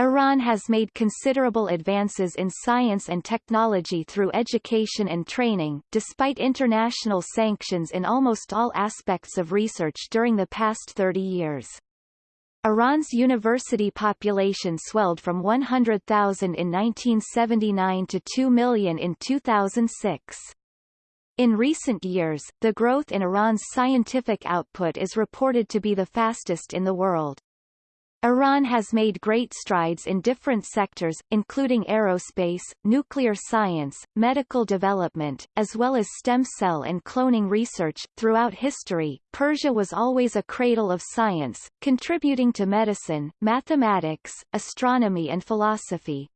Iran has made considerable advances in science and technology through education and training, despite international sanctions in almost all aspects of research during the past 30 years. Iran's university population swelled from 100,000 in 1979 to 2 million in 2006. In recent years, the growth in Iran's scientific output is reported to be the fastest in the world. Iran has made great strides in different sectors, including aerospace, nuclear science, medical development, as well as stem cell and cloning research. Throughout history, Persia was always a cradle of science, contributing to medicine, mathematics, astronomy and philosophy.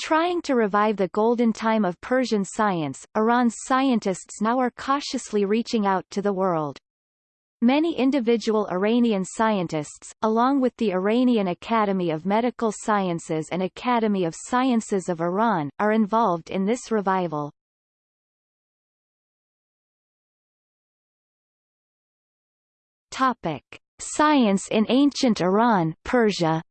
Trying to revive the golden time of Persian science, Iran's scientists now are cautiously reaching out to the world. Many individual Iranian scientists, along with the Iranian Academy of Medical Sciences and Academy of Sciences of Iran, are involved in this revival. Topic. Science in ancient Iran Persia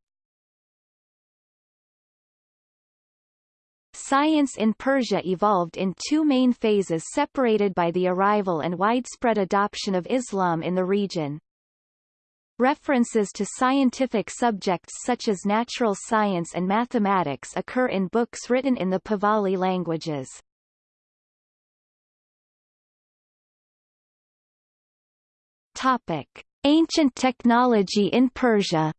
Science in Persia evolved in two main phases separated by the arrival and widespread adoption of Islam in the region. References to scientific subjects such as natural science and mathematics occur in books written in the Pahlavi languages. Topic. Ancient technology in Persia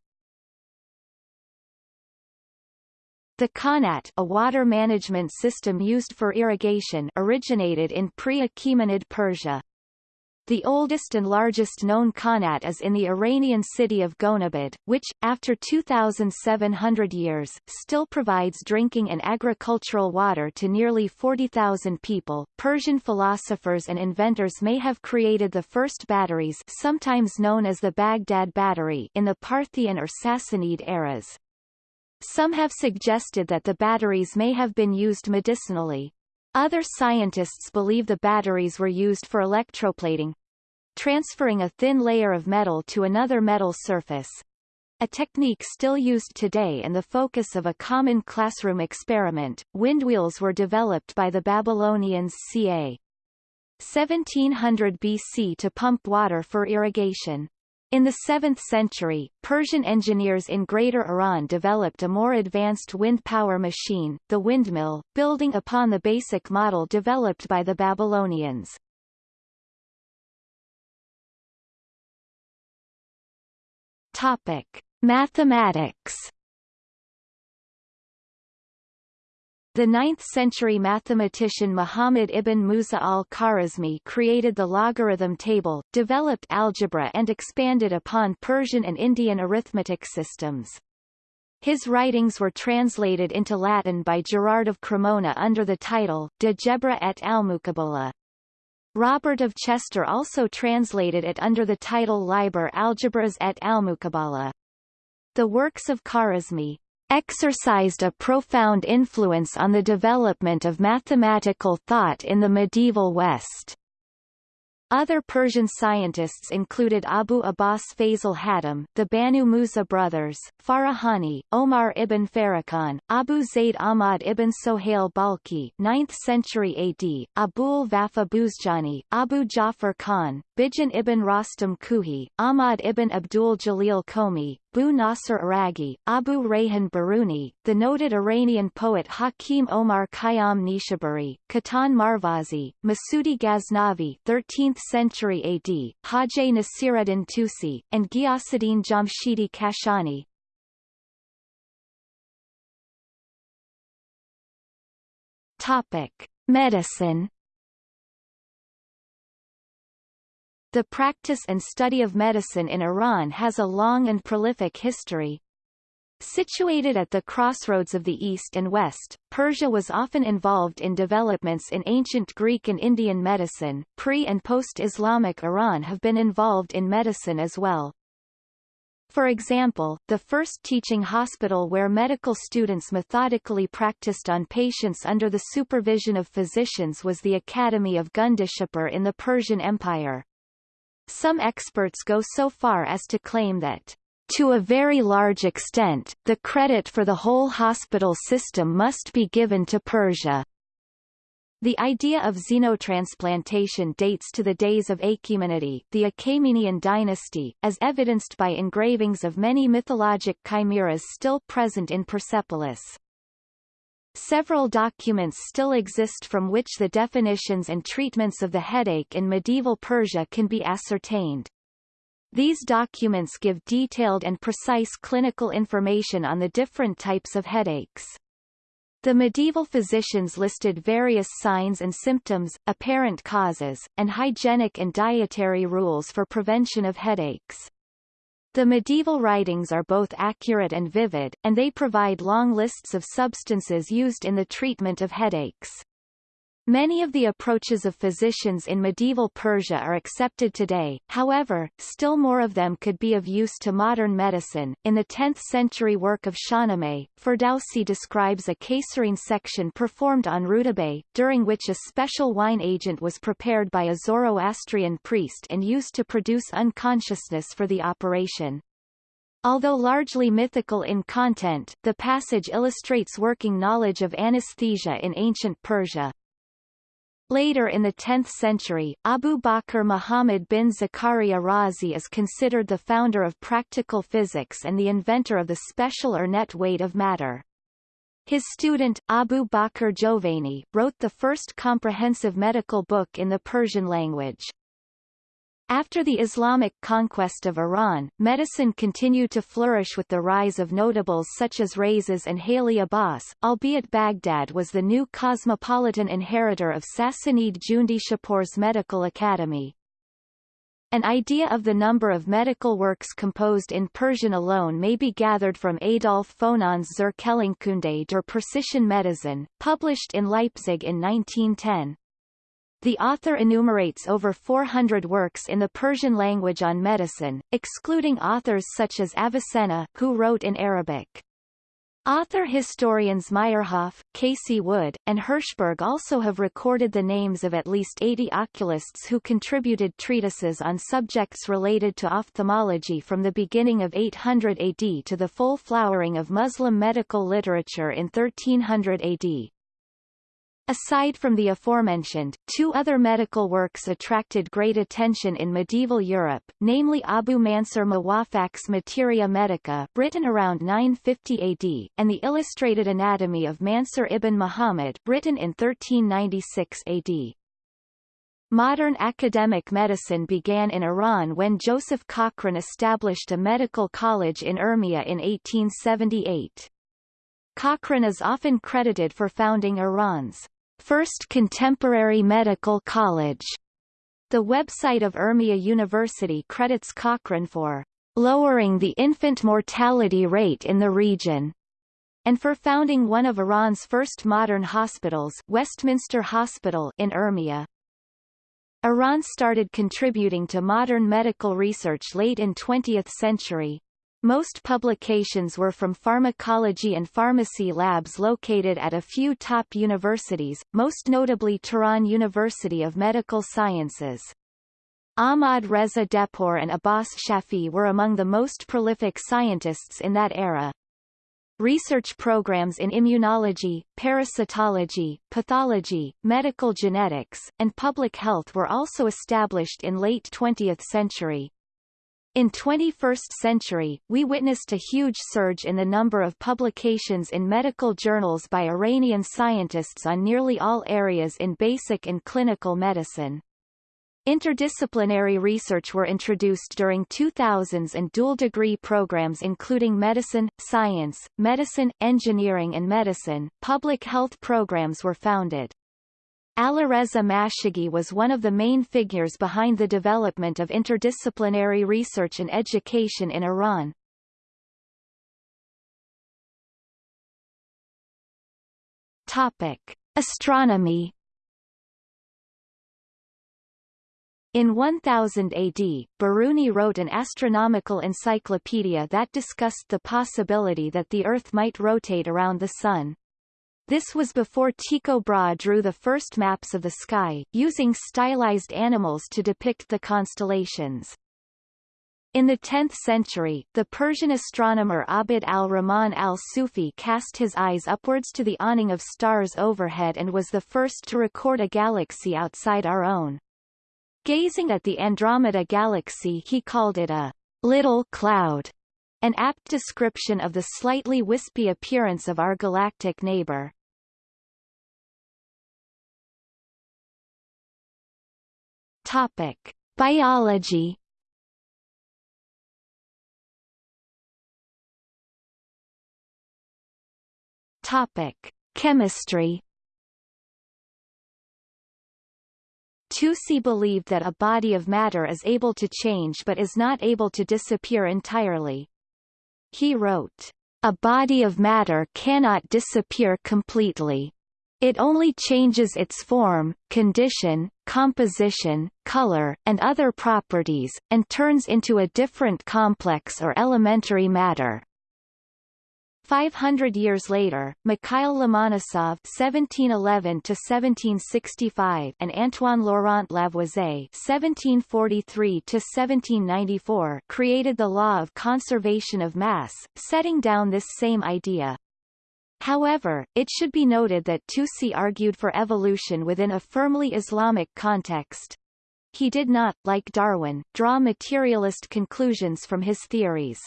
The Qanat a water management system used for irrigation originated in pre-Achaemenid Persia. The oldest and largest known Qanat is in the Iranian city of Gonabad, which, after 2,700 years, still provides drinking and agricultural water to nearly 40,000 people. Persian philosophers and inventors may have created the first batteries sometimes known as the Baghdad battery in the Parthian or Sassanid eras. Some have suggested that the batteries may have been used medicinally. Other scientists believe the batteries were used for electroplating, transferring a thin layer of metal to another metal surface. A technique still used today and the focus of a common classroom experiment, windwheels were developed by the Babylonians ca. 1700 BC to pump water for irrigation. In the 7th century, Persian engineers in Greater Iran developed a more advanced wind power machine, the windmill, building upon the basic model developed by the Babylonians. Topic: Mathematics The 9th-century mathematician Muhammad ibn Musa al-Khwarizmi created the logarithm table, developed algebra and expanded upon Persian and Indian arithmetic systems. His writings were translated into Latin by Gerard of Cremona under the title De Gebra et Almuqabala. Robert of Chester also translated it under the title Liber Algebras et Almuqabala. The works of Khwarizmi, exercised a profound influence on the development of mathematical thought in the medieval West. Other Persian scientists included Abu Abbas Fazl Hatim, the Banu Musa brothers, Farahani, Omar ibn Farrakhan, Abu Zayd Ahmad ibn Sohail Balkhi 9th century AD, Abul Vafa Buzjani, Abu Ja'far Khan, Bijan ibn Rostam Kuhi, Ahmad ibn Abdul Jalil Komi, Bu Nasr Araghi, Abu Rayhan Biruni, the noted Iranian poet Hakim Omar Khayyam Nishaburi, Katan Marvazi, Masudi Ghaznavi 13th century AD, Hajj Nasiruddin Tusi, and Ghiasuddin Jamshidi Kashani. Topic. Medicine The practice and study of medicine in Iran has a long and prolific history. Situated at the crossroads of the East and West, Persia was often involved in developments in ancient Greek and Indian medicine. Pre- and post-Islamic Iran have been involved in medicine as well. For example, the first teaching hospital where medical students methodically practiced on patients under the supervision of physicians was the Academy of Gundishapur in the Persian Empire. Some experts go so far as to claim that To a very large extent, the credit for the whole hospital system must be given to Persia. The idea of xenotransplantation dates to the days of Achaemenid, the Achaemenian dynasty, as evidenced by engravings of many mythologic chimeras still present in Persepolis. Several documents still exist from which the definitions and treatments of the headache in medieval Persia can be ascertained. These documents give detailed and precise clinical information on the different types of headaches. The medieval physicians listed various signs and symptoms, apparent causes, and hygienic and dietary rules for prevention of headaches. The medieval writings are both accurate and vivid, and they provide long lists of substances used in the treatment of headaches. Many of the approaches of physicians in medieval Persia are accepted today, however, still more of them could be of use to modern medicine. In the 10th century work of Shahnameh, Ferdowsi describes a caesarean section performed on Rudaba, during which a special wine agent was prepared by a Zoroastrian priest and used to produce unconsciousness for the operation. Although largely mythical in content, the passage illustrates working knowledge of anesthesia in ancient Persia. Later in the 10th century, Abu Bakr Muhammad bin Zakaria Razi is considered the founder of practical physics and the inventor of the special or net weight of matter. His student, Abu Bakr Jovani, wrote the first comprehensive medical book in the Persian language. After the Islamic conquest of Iran, medicine continued to flourish with the rise of notables such as Rhazes and Haly Abbas, albeit Baghdad was the new cosmopolitan inheritor of Sassanid Jundi Shapur's medical academy. An idea of the number of medical works composed in Persian alone may be gathered from Adolf Fonahn's Zur Quellenkunde der Persischen Medizin, published in Leipzig in 1910. The author enumerates over 400 works in the Persian language on medicine, excluding authors such as Avicenna, who wrote in Arabic. Author-historians Meyerhoff, Casey Wood, and Hirschberg also have recorded the names of at least 80 oculists who contributed treatises on subjects related to ophthalmology from the beginning of 800 AD to the full flowering of Muslim medical literature in 1300 AD. Aside from the aforementioned, two other medical works attracted great attention in medieval Europe, namely Abu Mansur Muwaffaq's Materia Medica written around 950 AD, and the Illustrated Anatomy of Mansur ibn Muhammad written in 1396 AD. Modern academic medicine began in Iran when Joseph Cochrane established a medical college in Urmia in 1878. Cochrane is often credited for founding Iran's First Contemporary Medical College. The website of Urmia University credits Cochrane for lowering the infant mortality rate in the region and for founding one of Iran's first modern hospitals Westminster Hospital in Urmia. Iran started contributing to modern medical research late in 20th century, most publications were from pharmacology and pharmacy labs located at a few top universities, most notably Tehran University of Medical Sciences. Ahmad Reza Dehpour and Abbas Shafi were among the most prolific scientists in that era. Research programs in immunology, parasitology, pathology, medical genetics, and public health were also established in late 20th century. In 21st century, we witnessed a huge surge in the number of publications in medical journals by Iranian scientists on nearly all areas in basic and clinical medicine. Interdisciplinary research were introduced during 2000s and dual-degree programs including medicine, science, medicine, engineering and medicine. Public health programs were founded. Alireza Mashaghi was one of the main figures behind the development of interdisciplinary research and education in Iran. Topic. Astronomy In 1000 AD, Biruni wrote an astronomical encyclopedia that discussed the possibility that the Earth might rotate around the Sun. This was before Tycho Brahe drew the first maps of the sky, using stylized animals to depict the constellations. In the 10th century, the Persian astronomer Abd al-Rahman al-Sufi cast his eyes upwards to the awning of stars overhead and was the first to record a galaxy outside our own. Gazing at the Andromeda galaxy he called it a little cloud, an apt description of the slightly wispy appearance of our galactic neighbor. Topic. Biology Topic: Chemistry. Tusi believed that a body of matter is able to change but is not able to disappear entirely. He wrote, "A body of matter cannot disappear completely. It only changes its form, condition, composition, color, and other properties, and turns into a different complex or elementary matter. 500 years later, Mikhail Lomonosov (1711–1765) and Antoine Laurent Lavoisier (1743–1794) created the law of conservation of mass, setting down this same idea. However, it should be noted that Tusi argued for evolution within a firmly Islamic context. He did not, like Darwin, draw materialist conclusions from his theories.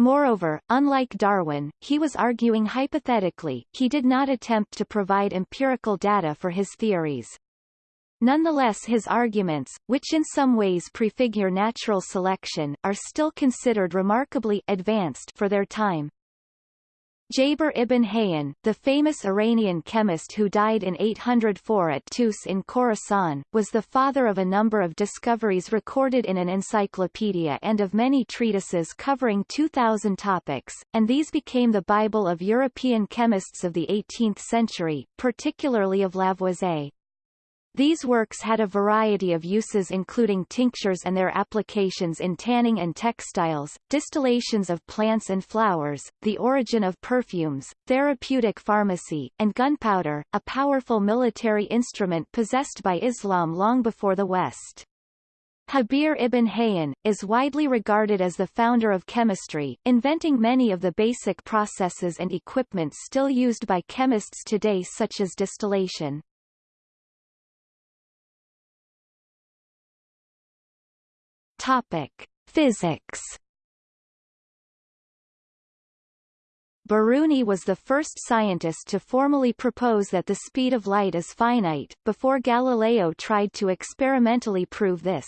Moreover, unlike Darwin, he was arguing hypothetically, he did not attempt to provide empirical data for his theories. Nonetheless his arguments, which in some ways prefigure natural selection, are still considered remarkably advanced for their time. Jabir ibn Hayyan, the famous Iranian chemist who died in 804 at Tus in Khorasan, was the father of a number of discoveries recorded in an encyclopedia and of many treatises covering 2,000 topics, and these became the Bible of European chemists of the 18th century, particularly of Lavoisier. These works had a variety of uses including tinctures and their applications in tanning and textiles, distillations of plants and flowers, the origin of perfumes, therapeutic pharmacy, and gunpowder, a powerful military instrument possessed by Islam long before the West. Habir ibn Hayyan, is widely regarded as the founder of chemistry, inventing many of the basic processes and equipment still used by chemists today such as distillation. Topic: Physics. Biruni was the first scientist to formally propose that the speed of light is finite, before Galileo tried to experimentally prove this.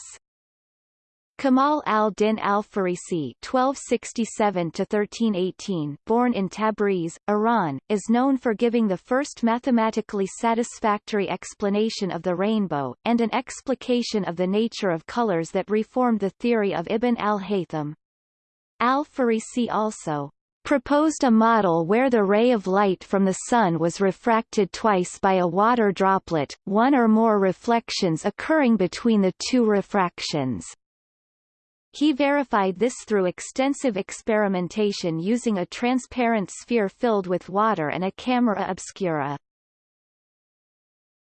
Kamal al-Din al-Farisi (1267–1318), born in Tabriz, Iran, is known for giving the first mathematically satisfactory explanation of the rainbow, and an explication of the nature of colors that reformed the theory of Ibn al-Haytham. Al-Farisi also proposed a model where the ray of light from the sun was refracted twice by a water droplet, one or more reflections occurring between the two refractions. He verified this through extensive experimentation using a transparent sphere filled with water and a camera obscura.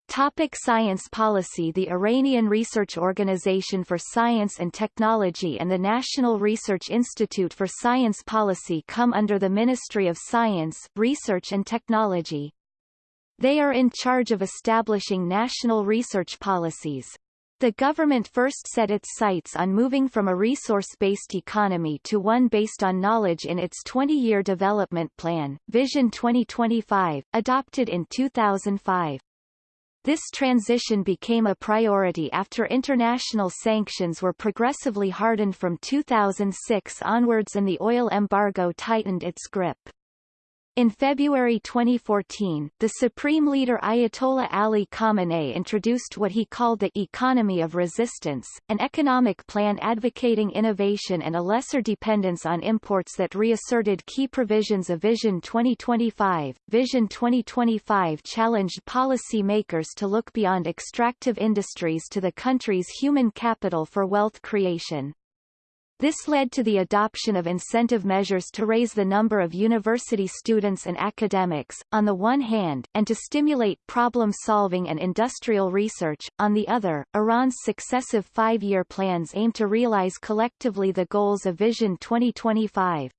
Topic science policy The Iranian Research Organization for Science and Technology and the National Research Institute for Science Policy come under the Ministry of Science, Research and Technology. They are in charge of establishing national research policies. The government first set its sights on moving from a resource-based economy to one based on knowledge in its 20-year development plan, Vision 2025, adopted in 2005. This transition became a priority after international sanctions were progressively hardened from 2006 onwards and the oil embargo tightened its grip. In February 2014, the Supreme Leader Ayatollah Ali Khamenei introduced what he called the Economy of Resistance, an economic plan advocating innovation and a lesser dependence on imports that reasserted key provisions of Vision 2025. Vision 2025 challenged policy makers to look beyond extractive industries to the country's human capital for wealth creation. This led to the adoption of incentive measures to raise the number of university students and academics, on the one hand, and to stimulate problem-solving and industrial research, on the other. Iran's successive five-year plans aim to realize collectively the goals of Vision 2025.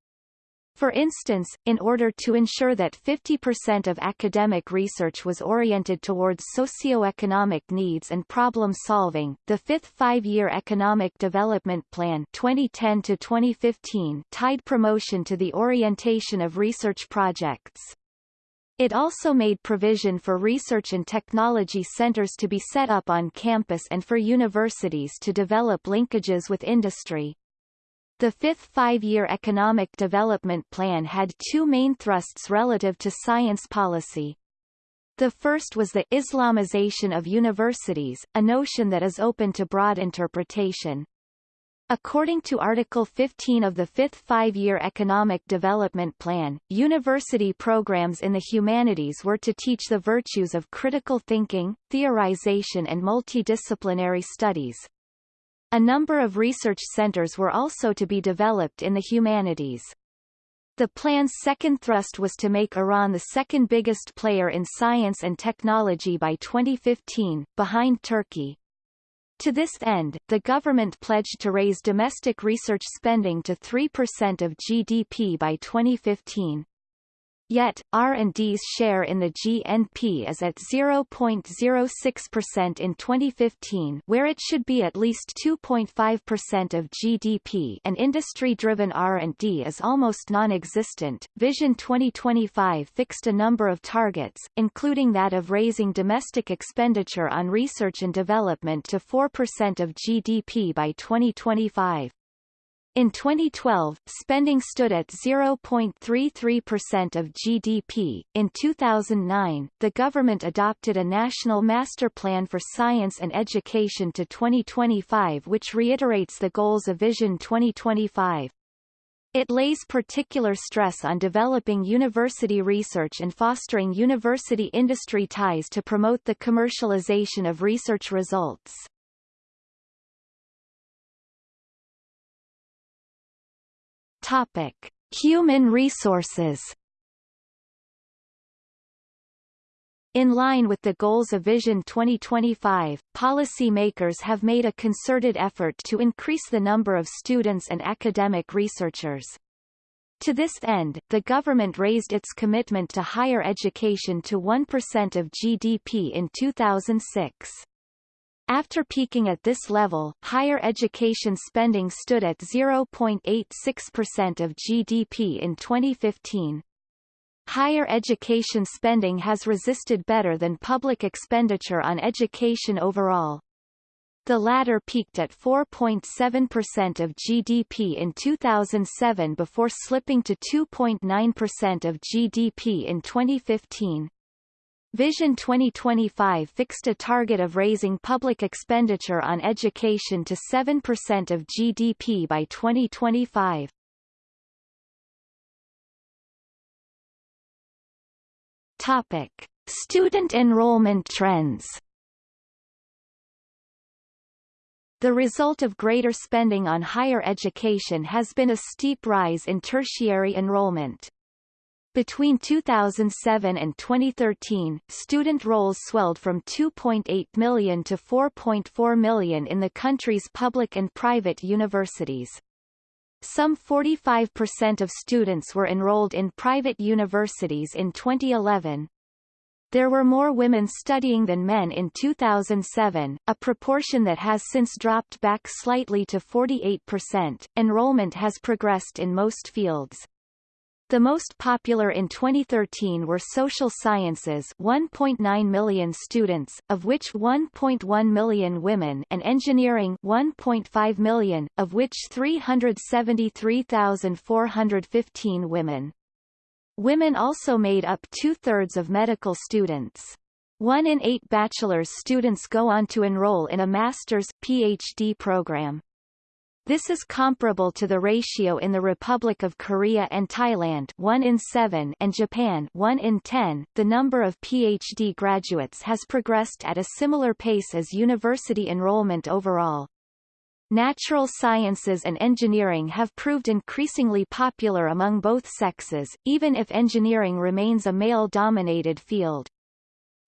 For instance, in order to ensure that 50% of academic research was oriented towards socio-economic needs and problem-solving, the fifth five-year Economic Development Plan 2010 to 2015 tied promotion to the orientation of research projects. It also made provision for research and technology centers to be set up on campus and for universities to develop linkages with industry. The fifth five-year economic development plan had two main thrusts relative to science policy. The first was the Islamization of universities, a notion that is open to broad interpretation. According to Article 15 of the Fifth Five-Year Economic Development Plan, university programs in the humanities were to teach the virtues of critical thinking, theorization and multidisciplinary studies, a number of research centers were also to be developed in the humanities. The plan's second thrust was to make Iran the second biggest player in science and technology by 2015, behind Turkey. To this end, the government pledged to raise domestic research spending to 3% of GDP by 2015. Yet, R&D's share in the GNP is at 0.06% in 2015 where it should be at least 2.5% of GDP and industry-driven R&D is almost non-existent. Vision 2025 fixed a number of targets, including that of raising domestic expenditure on research and development to 4% of GDP by 2025. In 2012, spending stood at 0.33% of GDP. In 2009, the government adopted a national master plan for science and education to 2025 which reiterates the goals of Vision 2025. It lays particular stress on developing university research and fostering university industry ties to promote the commercialization of research results. Topic: Human resources. In line with the goals of Vision 2025, policymakers have made a concerted effort to increase the number of students and academic researchers. To this end, the government raised its commitment to higher education to 1% of GDP in 2006. After peaking at this level, higher education spending stood at 0.86% of GDP in 2015. Higher education spending has resisted better than public expenditure on education overall. The latter peaked at 4.7% of GDP in 2007 before slipping to 2.9% of GDP in 2015. Vision 2025 fixed a target of raising public expenditure on education to 7% of GDP by 2025. Topic: Student enrollment trends. The result of greater spending on higher education has been a steep rise in tertiary enrollment. Between 2007 and 2013, student rolls swelled from 2.8 million to 4.4 million in the country's public and private universities. Some 45% of students were enrolled in private universities in 2011. There were more women studying than men in 2007, a proportion that has since dropped back slightly to 48%. Enrollment has progressed in most fields. The most popular in 2013 were social sciences 1.9 million students, of which 1.1 million women and engineering 1.5 million, of which 373,415 women. Women also made up two-thirds of medical students. One in eight bachelor's students go on to enroll in a master's, PhD program. This is comparable to the ratio in the Republic of Korea and Thailand 1 in 7 and Japan 1 in 10. The number of PhD graduates has progressed at a similar pace as university enrollment overall. Natural sciences and engineering have proved increasingly popular among both sexes, even if engineering remains a male-dominated field.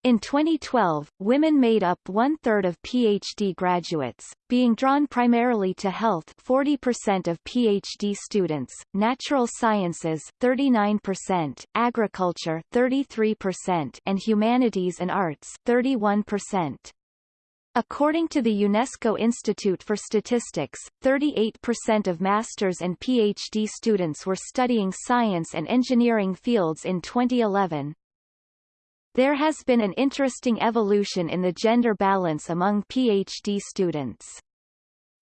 In 2012, women made up one-third of PhD graduates, being drawn primarily to health 40% of PhD students, natural sciences 39%, agriculture 33% and humanities and arts 31%. According to the UNESCO Institute for Statistics, 38% of master's and PhD students were studying science and engineering fields in 2011. There has been an interesting evolution in the gender balance among PhD students.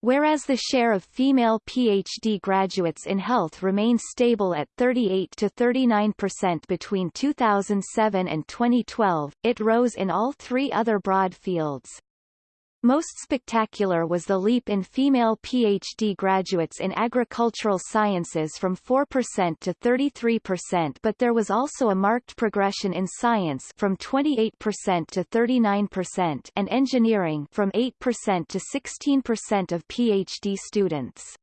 Whereas the share of female PhD graduates in health remains stable at 38 to 39% between 2007 and 2012, it rose in all three other broad fields. Most spectacular was the leap in female PhD graduates in agricultural sciences from 4% to 33% but there was also a marked progression in science from 28% to 39% and engineering from 8% to 16% of PhD students.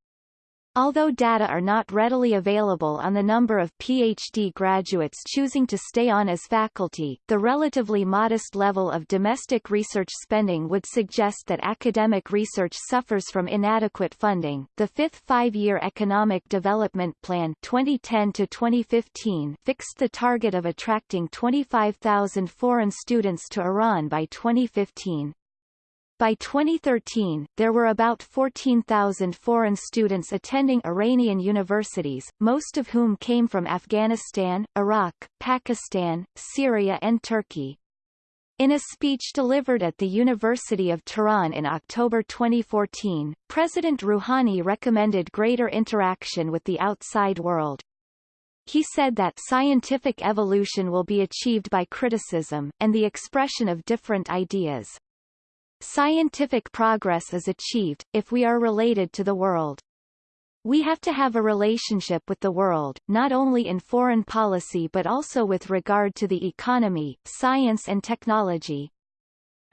Although data are not readily available on the number of PhD graduates choosing to stay on as faculty, the relatively modest level of domestic research spending would suggest that academic research suffers from inadequate funding. The fifth five-year Economic Development Plan 2010 to 2015 fixed the target of attracting 25,000 foreign students to Iran by 2015. By 2013, there were about 14,000 foreign students attending Iranian universities, most of whom came from Afghanistan, Iraq, Pakistan, Syria and Turkey. In a speech delivered at the University of Tehran in October 2014, President Rouhani recommended greater interaction with the outside world. He said that scientific evolution will be achieved by criticism, and the expression of different ideas. Scientific progress is achieved, if we are related to the world. We have to have a relationship with the world, not only in foreign policy but also with regard to the economy, science and technology.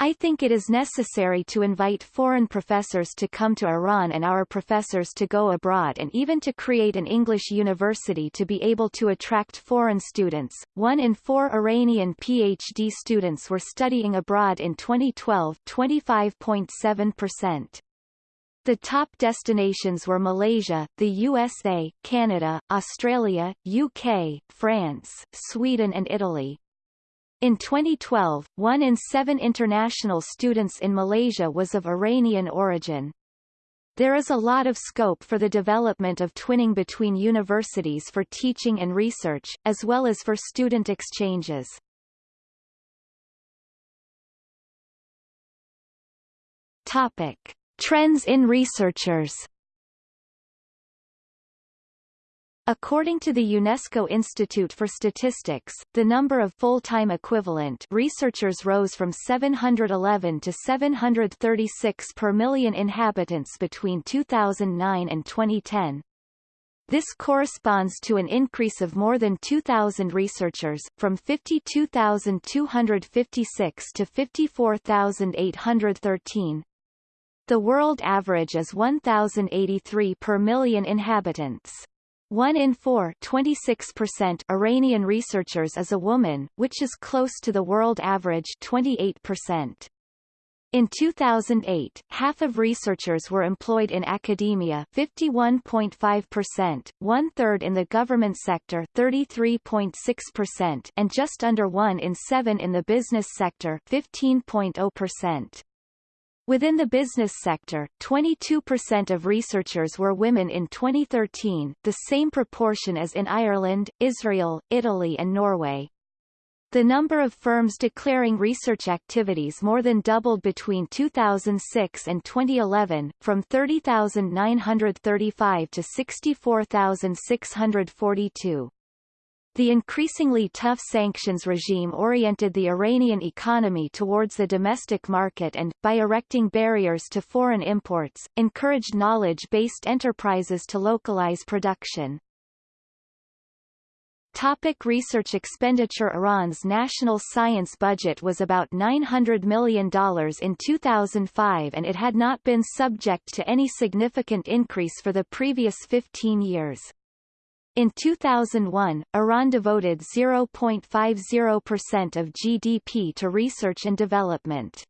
I think it is necessary to invite foreign professors to come to Iran and our professors to go abroad and even to create an English university to be able to attract foreign students. One in four Iranian PhD students were studying abroad in 2012 25.7%. The top destinations were Malaysia, the USA, Canada, Australia, UK, France, Sweden and Italy. In 2012, one in seven international students in Malaysia was of Iranian origin. There is a lot of scope for the development of twinning between universities for teaching and research, as well as for student exchanges. Topic. Trends in researchers According to the UNESCO Institute for Statistics, the number of full-time equivalent researchers rose from 711 to 736 per million inhabitants between 2009 and 2010. This corresponds to an increase of more than 2,000 researchers, from 52,256 to 54,813. The world average is 1,083 per million inhabitants. One in four 26% Iranian researchers is a woman, which is close to the world average 28%. In 2008, half of researchers were employed in academia 51.5%, one-third in the government sector 33.6% and just under one in seven in the business sector 15.0%. Within the business sector, 22% of researchers were women in 2013, the same proportion as in Ireland, Israel, Italy and Norway. The number of firms declaring research activities more than doubled between 2006 and 2011, from 30,935 to 64,642. The increasingly tough sanctions regime oriented the Iranian economy towards the domestic market and, by erecting barriers to foreign imports, encouraged knowledge-based enterprises to localize production. Topic research expenditure Iran's national science budget was about $900 million in 2005 and it had not been subject to any significant increase for the previous 15 years. In 2001, Iran devoted 0.50% of GDP to research and development.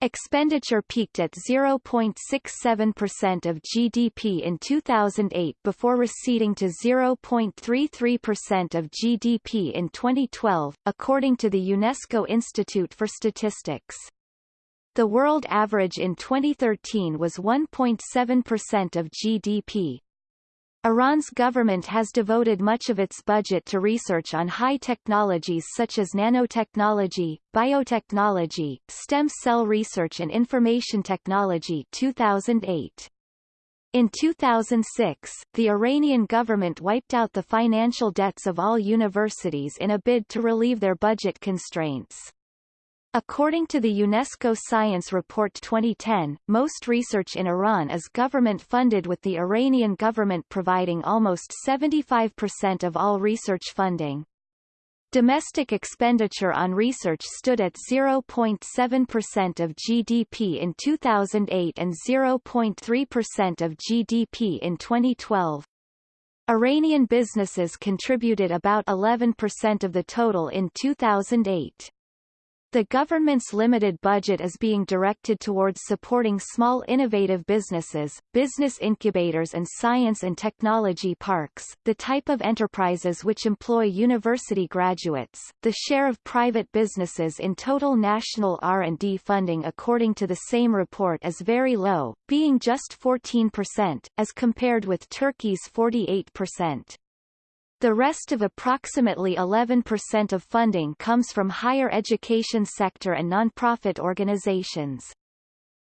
Expenditure peaked at 0.67% of GDP in 2008 before receding to 0.33% of GDP in 2012, according to the UNESCO Institute for Statistics. The world average in 2013 was 1.7% of GDP. Iran's government has devoted much of its budget to research on high technologies such as nanotechnology, biotechnology, stem cell research and information technology 2008. In 2006, the Iranian government wiped out the financial debts of all universities in a bid to relieve their budget constraints. According to the UNESCO Science Report 2010, most research in Iran is government-funded with the Iranian government providing almost 75% of all research funding. Domestic expenditure on research stood at 0.7% of GDP in 2008 and 0.3% of GDP in 2012. Iranian businesses contributed about 11% of the total in 2008. The government's limited budget is being directed towards supporting small innovative businesses, business incubators and science and technology parks, the type of enterprises which employ university graduates. The share of private businesses in total national R&D funding according to the same report is very low, being just 14%, as compared with Turkey's 48%. The rest of approximately 11% of funding comes from higher education sector and nonprofit organizations.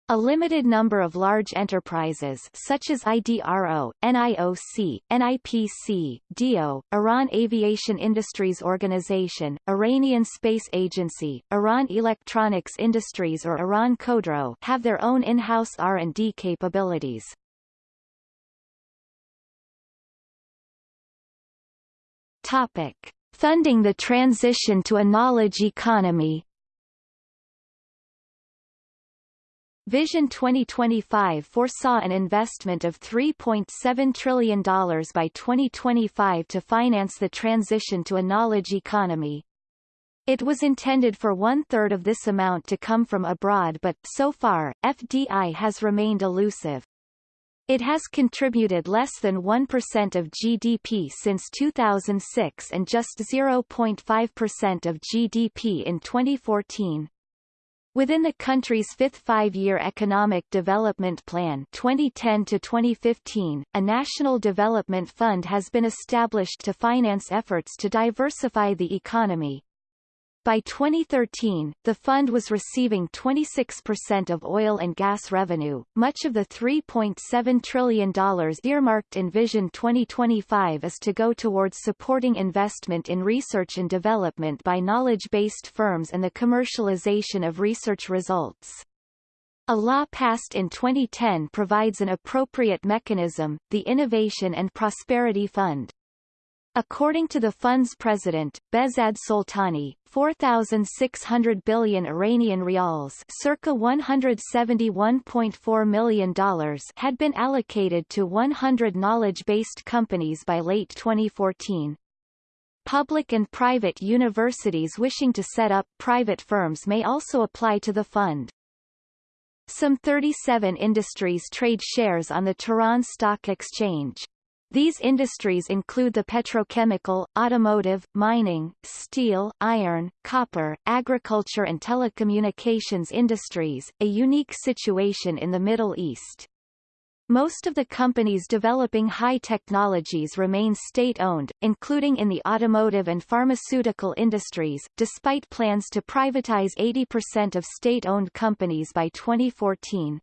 A limited number of large enterprises such as IDRO, NIOC, NIPC, DIO, Iran Aviation Industries Organization, Iranian Space Agency, Iran Electronics Industries or Iran Khodro have their own in-house R&D capabilities. Topic. Funding the transition to a knowledge economy Vision 2025 foresaw an investment of $3.7 trillion by 2025 to finance the transition to a knowledge economy. It was intended for one-third of this amount to come from abroad but, so far, FDI has remained elusive. It has contributed less than 1% of GDP since 2006 and just 0.5% of GDP in 2014. Within the country's fifth five-year economic development plan 2010 to 2015, a national development fund has been established to finance efforts to diversify the economy, by 2013, the fund was receiving 26% of oil and gas revenue. Much of the $3.7 trillion earmarked in Vision 2025 is to go towards supporting investment in research and development by knowledge-based firms and the commercialization of research results. A law passed in 2010 provides an appropriate mechanism, the Innovation and Prosperity Fund. According to the fund's president, Behzad Soltani, 4,600 billion Iranian rials circa $171.4 million had been allocated to 100 knowledge-based companies by late 2014. Public and private universities wishing to set up private firms may also apply to the fund. Some 37 industries trade shares on the Tehran Stock Exchange. These industries include the petrochemical, automotive, mining, steel, iron, copper, agriculture and telecommunications industries, a unique situation in the Middle East. Most of the companies developing high technologies remain state-owned, including in the automotive and pharmaceutical industries, despite plans to privatize 80% of state-owned companies by 2014.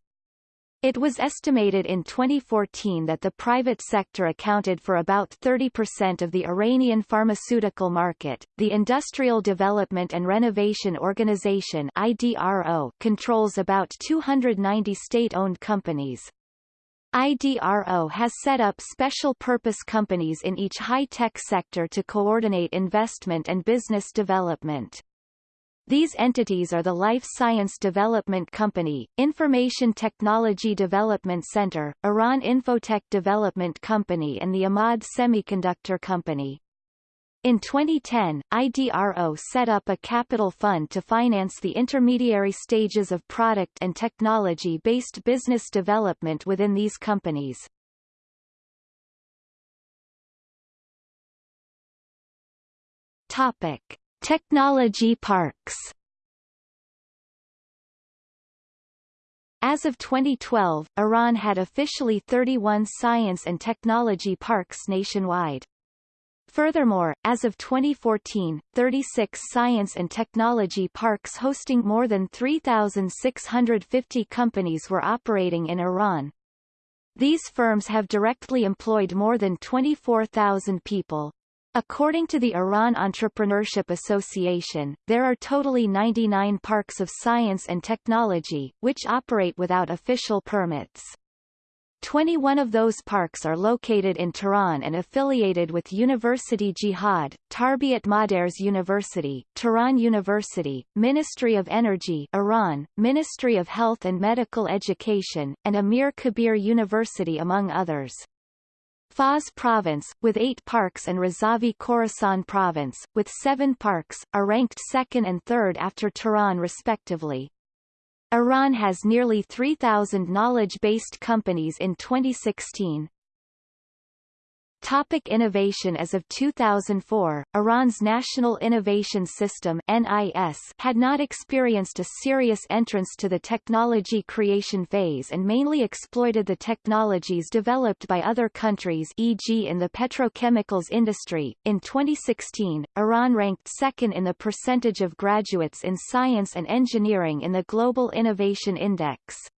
It was estimated in 2014 that the private sector accounted for about 30% of the Iranian pharmaceutical market. The Industrial Development and Renovation Organization (IDRO) controls about 290 state-owned companies. IDRO has set up special-purpose companies in each high-tech sector to coordinate investment and business development. These entities are the Life Science Development Company, Information Technology Development Center, Iran Infotech Development Company and the Ahmad Semiconductor Company. In 2010, IDRO set up a capital fund to finance the intermediary stages of product and technology-based business development within these companies. Topic. Technology parks As of 2012, Iran had officially 31 science and technology parks nationwide. Furthermore, as of 2014, 36 science and technology parks hosting more than 3,650 companies were operating in Iran. These firms have directly employed more than 24,000 people. According to the Iran Entrepreneurship Association, there are totally 99 parks of science and technology, which operate without official permits. 21 of those parks are located in Tehran and affiliated with University Jihad, Tarbiat Modares University, Tehran University, Ministry of Energy Iran, Ministry of Health and Medical Education, and Amir Kabir University among others. Fars Province, with eight parks and Razavi Khorasan Province, with seven parks, are ranked second and third after Tehran respectively. Iran has nearly 3,000 knowledge-based companies in 2016. Topic innovation As of 2004, Iran's National Innovation System NIS had not experienced a serious entrance to the technology creation phase and mainly exploited the technologies developed by other countries e.g. in the petrochemicals industry. In 2016, Iran ranked second in the percentage of graduates in science and engineering in the Global Innovation Index.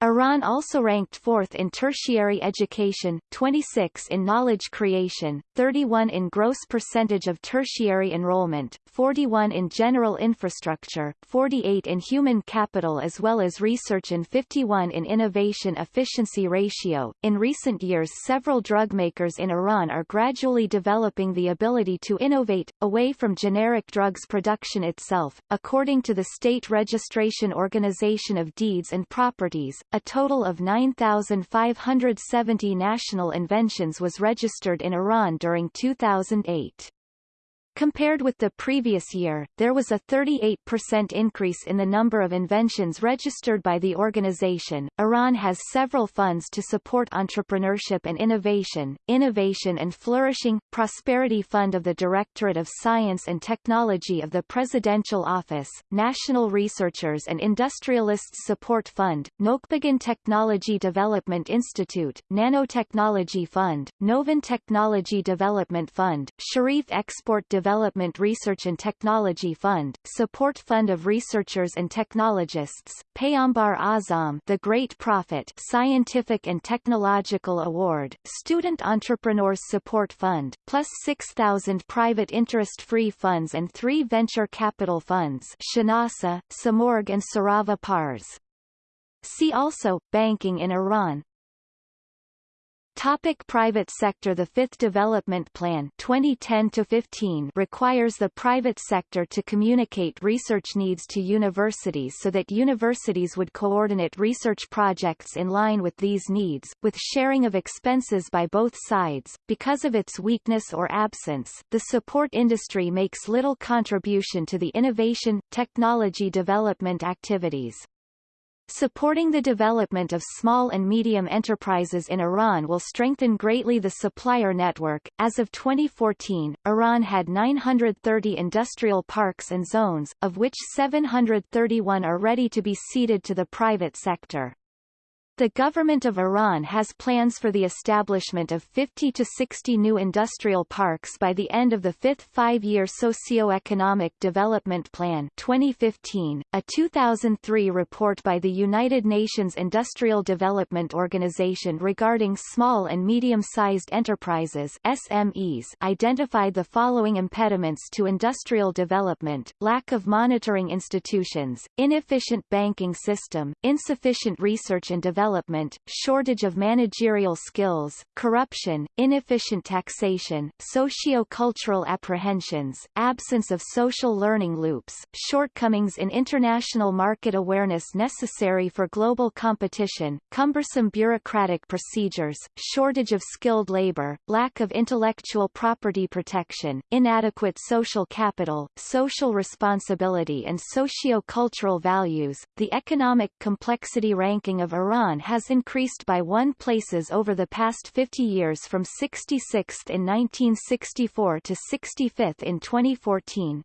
Iran also ranked fourth in tertiary education, 26 in knowledge creation, 31 in gross percentage of tertiary enrollment, 41 in general infrastructure, 48 in human capital as well as research and 51 in innovation efficiency ratio. In recent years several drug makers in Iran are gradually developing the ability to innovate, away from generic drugs production itself. According to the State Registration Organization of Deeds and Properties, a total of 9,570 national inventions was registered in Iran during 2008. Compared with the previous year, there was a 38% increase in the number of inventions registered by the organization. Iran has several funds to support entrepreneurship and innovation, Innovation and Flourishing, Prosperity Fund of the Directorate of Science and Technology of the Presidential Office, National Researchers and Industrialists Support Fund, Nokhbegan Technology Development Institute, Nanotechnology Fund, Novin Technology Development Fund, Sharif Export Development Development Research and Technology Fund, Support Fund of Researchers and Technologists, Payambar Azam The Great Prophet Scientific and Technological Award, Student Entrepreneurs Support Fund, plus 6,000 private interest-free funds and three venture capital funds Shenasa, Simorgh and Sarava Pars. See also, Banking in Iran Topic private sector The Fifth Development Plan 2010 requires the private sector to communicate research needs to universities so that universities would coordinate research projects in line with these needs, with sharing of expenses by both sides. Because of its weakness or absence, the support industry makes little contribution to the innovation, technology development activities. Supporting the development of small and medium enterprises in Iran will strengthen greatly the supplier network. As of 2014, Iran had 930 industrial parks and zones, of which 731 are ready to be ceded to the private sector. The government of Iran has plans for the establishment of 50 to 60 new industrial parks by the end of the fifth five-year socio-economic development plan 2015. A 2003 report by the United Nations Industrial Development Organization regarding small and medium-sized enterprises SMEs identified the following impediments to industrial development, lack of monitoring institutions, inefficient banking system, insufficient research and development development, shortage of managerial skills, corruption, inefficient taxation, socio-cultural apprehensions, absence of social learning loops, shortcomings in international market awareness necessary for global competition, cumbersome bureaucratic procedures, shortage of skilled labor, lack of intellectual property protection, inadequate social capital, social responsibility and socio-cultural values. The economic complexity ranking of Iran has increased by one places over the past 50 years from 66th in 1964 to 65th in 2014.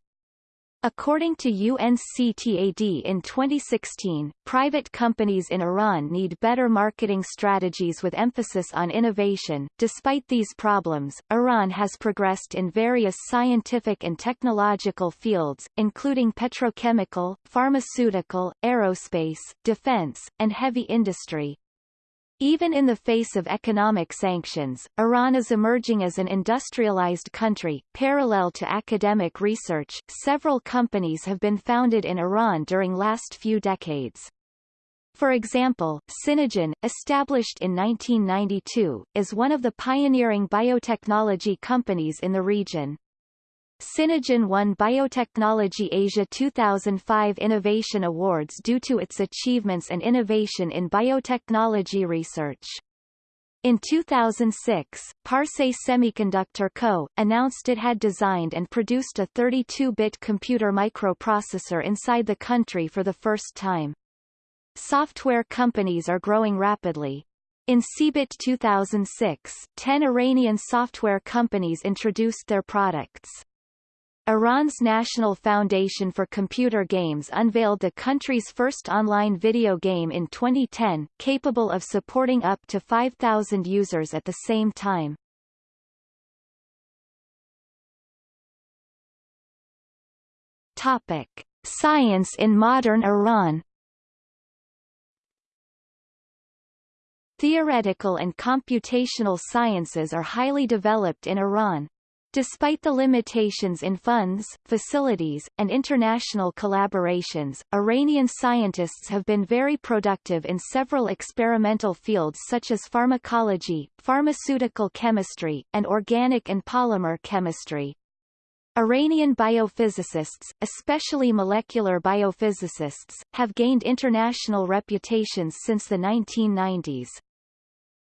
According to UNCTAD in 2016, private companies in Iran need better marketing strategies with emphasis on innovation. Despite these problems, Iran has progressed in various scientific and technological fields, including petrochemical, pharmaceutical, aerospace, defense, and heavy industry, even in the face of economic sanctions, Iran is emerging as an industrialized country. Parallel to academic research, several companies have been founded in Iran during last few decades. For example, CinnaGen, established in 1992, is one of the pioneering biotechnology companies in the region. CinnaGen won Biotechnology Asia 2005 Innovation Awards due to its achievements and innovation in biotechnology research. In 2006, Parse Semiconductor Co. announced it had designed and produced a 32-bit computer microprocessor inside the country for the first time. Software companies are growing rapidly. In CeBIT 2006, 10 Iranian software companies introduced their products. Iran's National Foundation for Computer Games unveiled the country's first online video game in 2010, capable of supporting up to 5,000 users at the same time. Topic. Science in modern Iran Theoretical and computational sciences are highly developed in Iran. Despite the limitations in funds, facilities, and international collaborations, Iranian scientists have been very productive in several experimental fields such as pharmacology, pharmaceutical chemistry, and organic and polymer chemistry. Iranian biophysicists, especially molecular biophysicists, have gained international reputations since the 1990s.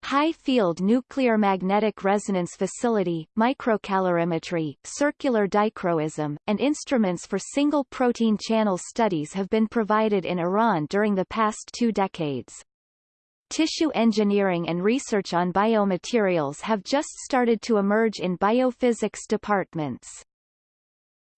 High-field nuclear magnetic resonance facility, microcalorimetry, circular dichroism, and instruments for single protein channel studies have been provided in Iran during the past two decades. Tissue engineering and research on biomaterials have just started to emerge in biophysics departments.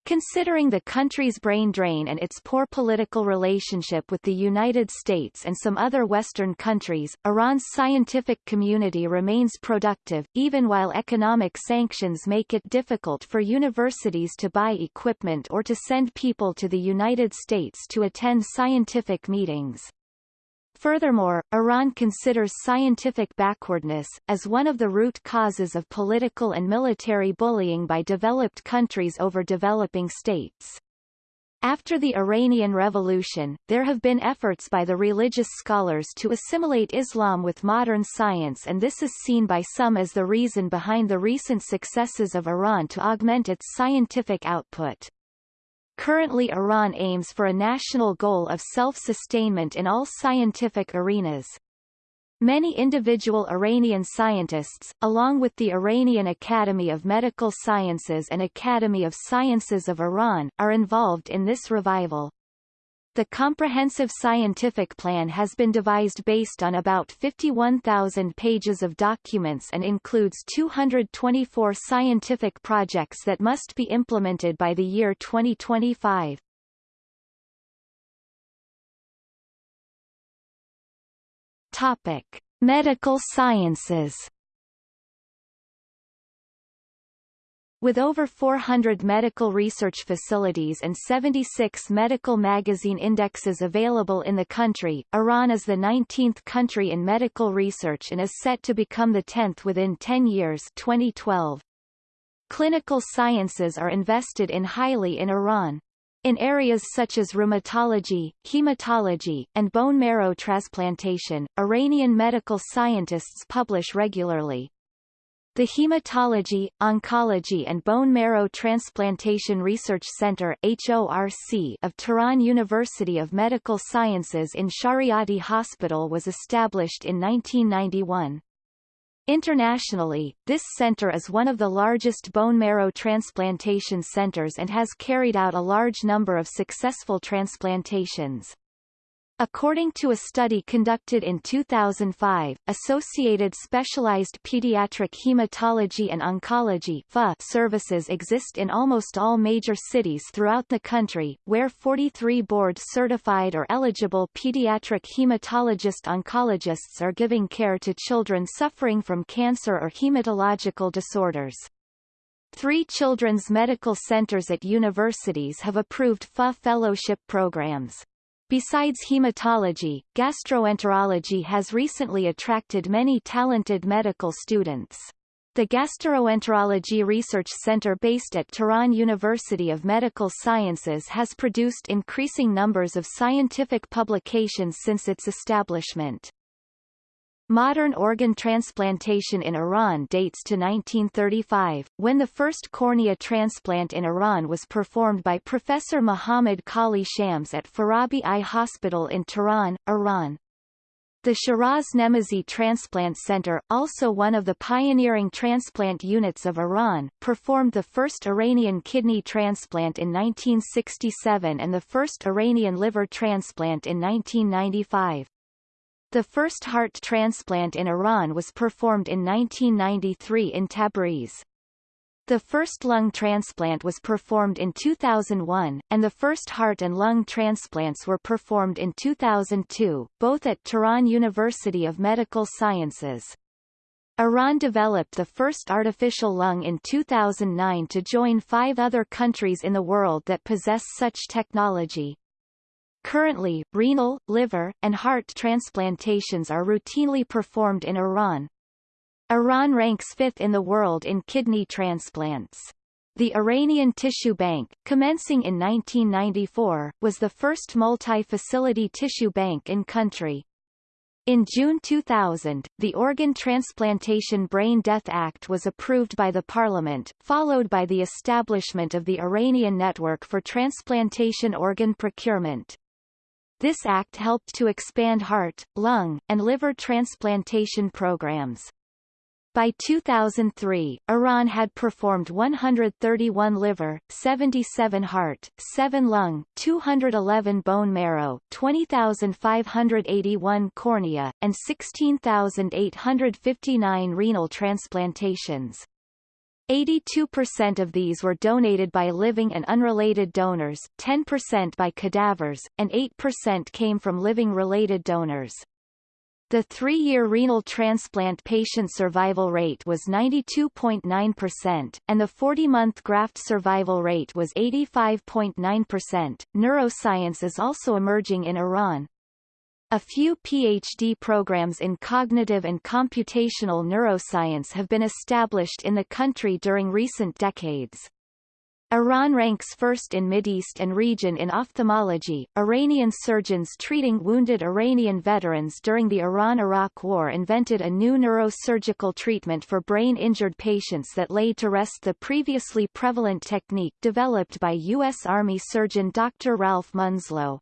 Considering the country's brain drain and its poor political relationship with the United States and some other Western countries, Iran's scientific community remains productive, even while economic sanctions make it difficult for universities to buy equipment or to send people to the United States to attend scientific meetings. Furthermore, Iran considers scientific backwardness, as one of the root causes of political and military bullying by developed countries over developing states. After the Iranian Revolution, there have been efforts by the religious scholars to assimilate Islam with modern science and this is seen by some as the reason behind the recent successes of Iran to augment its scientific output. Currently Iran aims for a national goal of self-sustainment in all scientific arenas. Many individual Iranian scientists, along with the Iranian Academy of Medical Sciences and Academy of Sciences of Iran, are involved in this revival. The comprehensive scientific plan has been devised based on about 51,000 pages of documents and includes 224 scientific projects that must be implemented by the year 2025. Topic: Medical sciences With over 400 medical research facilities and 76 medical magazine indexes available in the country, Iran is the 19th country in medical research and is set to become the 10th within 10 years 2012. Clinical sciences are invested in highly in Iran. In areas such as rheumatology, hematology, and bone marrow transplantation, Iranian medical scientists publish regularly. The Hematology, Oncology and Bone Marrow Transplantation Research Center HORC of Tehran University of Medical Sciences in Shariati Hospital was established in 1991. Internationally, this center is one of the largest bone marrow transplantation centers and has carried out a large number of successful transplantations. According to a study conducted in 2005, Associated Specialized Pediatric Hematology and Oncology services exist in almost all major cities throughout the country, where 43 board-certified or eligible pediatric hematologist-oncologists are giving care to children suffering from cancer or hematological disorders. Three children's medical centers at universities have approved FA fellowship programs. Besides hematology, gastroenterology has recently attracted many talented medical students. The Gastroenterology Research Center based at Tehran University of Medical Sciences has produced increasing numbers of scientific publications since its establishment. Modern organ transplantation in Iran dates to 1935, when the first cornea transplant in Iran was performed by Professor Mohammad-Qoli Shams at Farabi Eye Hospital in Tehran, Iran. The Shiraz Nemazi Transplant Center, also one of the pioneering transplant units of Iran, performed the first Iranian kidney transplant in 1967 and the first Iranian liver transplant in 1995. The first heart transplant in Iran was performed in 1993 in Tabriz. The first lung transplant was performed in 2001, and the first heart and lung transplants were performed in 2002, both at Tehran University of Medical Sciences. Iran developed the first artificial lung in 2009 to join five other countries in the world that possess such technology. Currently, renal, liver, and heart transplantations are routinely performed in Iran. Iran ranks fifth in the world in kidney transplants. The Iranian Tissue Bank, commencing in 1994, was the first multi-facility tissue bank in country. In June 2000, the Organ Transplantation Brain Death Act was approved by the parliament, followed by the establishment of the Iranian Network for Transplantation Organ Procurement. This act helped to expand heart, lung, and liver transplantation programs. By 2003, Iran had performed 131 liver, 77 heart, 7 lung, 211 bone marrow, 20,581 cornea, and 16,859 renal transplantations. 82% of these were donated by living and unrelated donors, 10% by cadavers, and 8% came from living-related donors. The three-year renal transplant patient survival rate was 92.9%, and the 40-month graft survival rate was 85.9%. Neuroscience is also emerging in Iran, a few PhD programs in cognitive and computational neuroscience have been established in the country during recent decades. Iran ranks first in Mideast and region in ophthalmology. Iranian surgeons treating wounded Iranian veterans during the Iran-Iraq War invented a new neurosurgical treatment for brain-injured patients that laid to rest the previously prevalent technique developed by U.S. Army surgeon Dr. Ralph Munslow.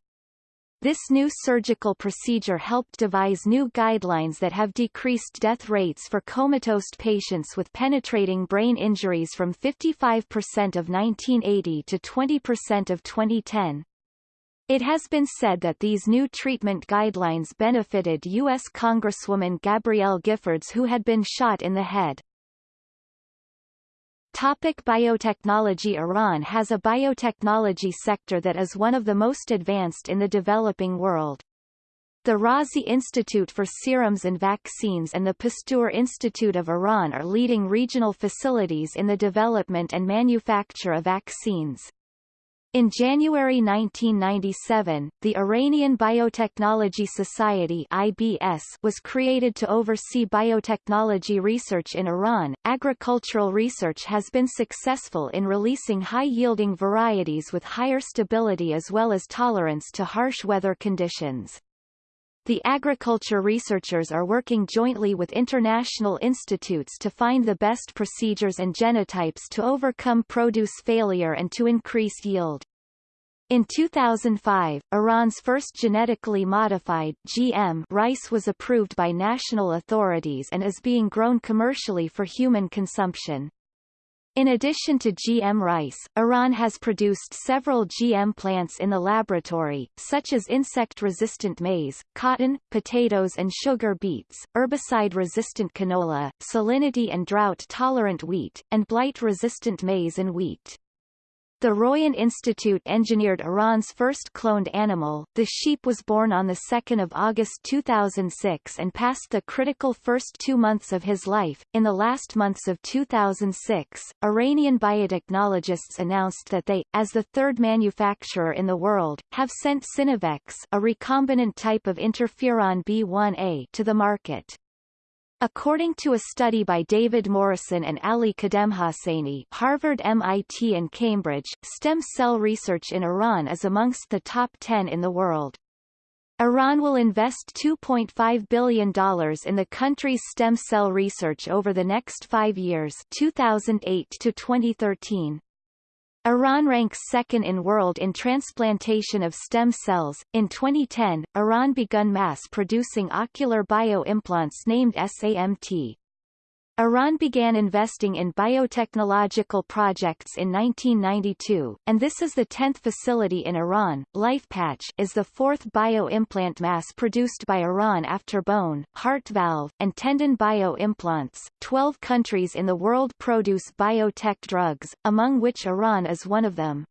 This new surgical procedure helped devise new guidelines that have decreased death rates for comatose patients with penetrating brain injuries from 55% of 1980 to 20% of 2010. It has been said that these new treatment guidelines benefited U.S. Congresswoman Gabrielle Giffords who had been shot in the head. Topic biotechnology Iran has a biotechnology sector that is one of the most advanced in the developing world. The Razi Institute for Serums and Vaccines and the Pasteur Institute of Iran are leading regional facilities in the development and manufacture of vaccines. In January 1997, the Iranian Biotechnology Society (IBS) was created to oversee biotechnology research in Iran. Agricultural research has been successful in releasing high-yielding varieties with higher stability as well as tolerance to harsh weather conditions. The agriculture researchers are working jointly with international institutes to find the best procedures and genotypes to overcome produce failure and to increase yield. In 2005, Iran's first genetically modified GM rice was approved by national authorities and is being grown commercially for human consumption. In addition to GM rice, Iran has produced several GM plants in the laboratory, such as insect-resistant maize, cotton, potatoes and sugar beets, herbicide-resistant canola, salinity and drought-tolerant wheat, and blight-resistant maize and wheat. The Royan Institute engineered Iran's first cloned animal. The sheep was born on 2 August 2006 and passed the critical first two months of his life. In the last months of 2006, Iranian biotechnologists announced that they, as the third manufacturer in the world, have sent CinnoVex, a recombinant type of interferon B1A, to the market. According to a study by David Morrison and Ali Khademhosseini Harvard MIT and Cambridge, stem cell research in Iran is amongst the top 10 in the world. Iran will invest $2.5 billion in the country's stem cell research over the next five years 2008 to 2013. Iran ranks second in world in transplantation of stem cells. In 2010, Iran begun mass-producing ocular bioimplants named SAMT. Iran began investing in biotechnological projects in 1992, and this is the 10th facility in Iran. LifePatch is the fourth bioimplant mass-produced by Iran after bone, heart valve, and tendon bioimplants. 12 countries in the world produce biotech drugs, among which Iran is one of them.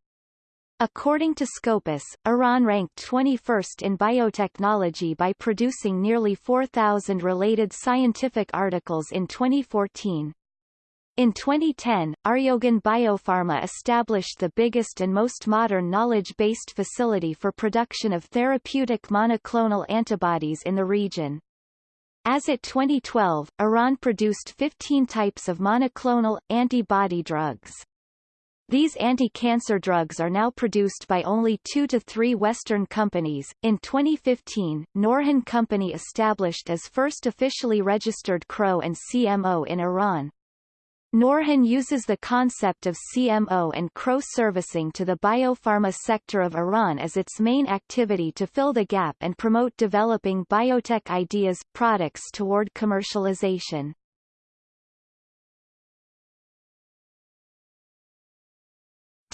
According to Scopus, Iran ranked 21st in biotechnology by producing nearly 4,000 related scientific articles in 2014. In 2010, AryoGen Biopharma established the biggest and most modern knowledge-based facility for production of therapeutic monoclonal antibodies in the region. As at 2012, Iran produced 15 types of monoclonal, antibody drugs. These anti-cancer drugs are now produced by only two to three Western companies. In 2015, Norhen Company established as first officially registered CRO and CMO in Iran. Norhen uses the concept of CMO and CRO servicing to the biopharma sector of Iran as its main activity to fill the gap and promote developing biotech ideas, products toward commercialization.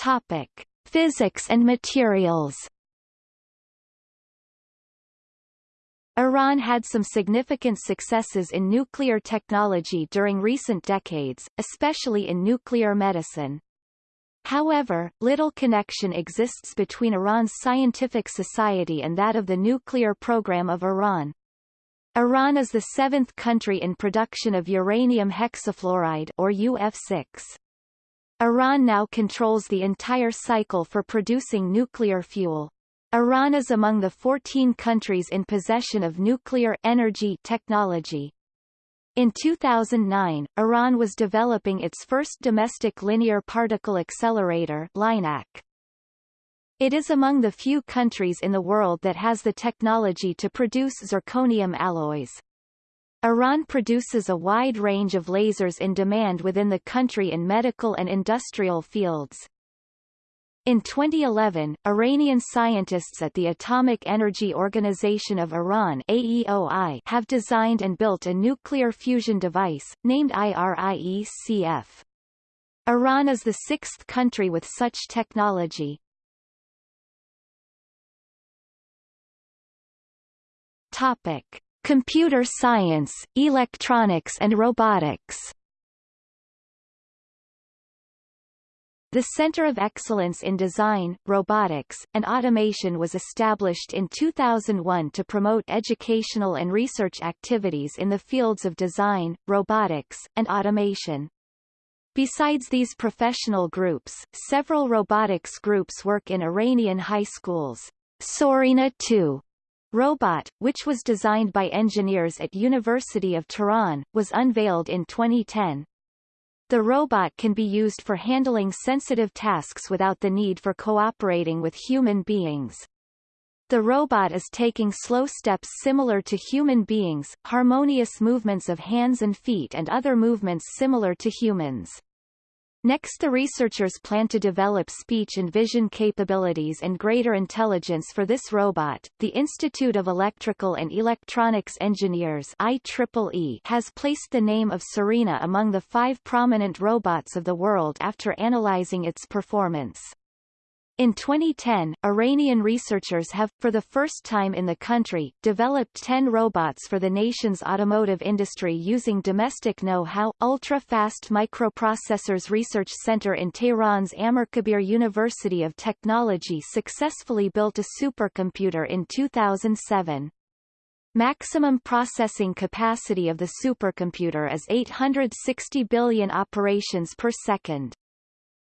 Topic: Physics and materials. Iran had some significant successes in nuclear technology during recent decades, especially in nuclear medicine. However, little connection exists between Iran's scientific society and that of the nuclear program of Iran. Iran is the seventh country in production of uranium hexafluoride or UF6. Iran now controls the entire cycle for producing nuclear fuel. Iran is among the 14 countries in possession of nuclear energy technology. In 2009, Iran was developing its first domestic linear particle accelerator LINAC. It is among the few countries in the world that has the technology to produce zirconium alloys. Iran produces a wide range of lasers in demand within the country in medical and industrial fields. In 2011, Iranian scientists at the Atomic Energy Organization of Iran AEOI have designed and built a nuclear fusion device, named IRIECF. Iran is the sixth country with such technology. Topic. Computer science, electronics and robotics The Center of Excellence in Design, Robotics, and Automation was established in 2001 to promote educational and research activities in the fields of design, robotics, and automation. Besides these professional groups, several robotics groups work in Iranian high schools. Surena 2 robot, which was designed by engineers at University of Tehran, was unveiled in 2010. The robot can be used for handling sensitive tasks without the need for cooperating with human beings. The robot is taking slow steps similar to human beings, harmonious movements of hands and feet and other movements similar to humans. Next the researchers plan to develop speech and vision capabilities and greater intelligence for this robot. The Institute of Electrical and Electronics Engineers IEEE has placed the name of Surena among the five prominent robots of the world after analyzing its performance. In 2010, Iranian researchers have, for the first time in the country, developed 10 robots for the nation's automotive industry using domestic know-how. Ultra-Fast Microprocessors Research Center in Tehran's Amirkabir University of Technology successfully built a supercomputer in 2007. Maximum processing capacity of the supercomputer is 860 billion operations per second.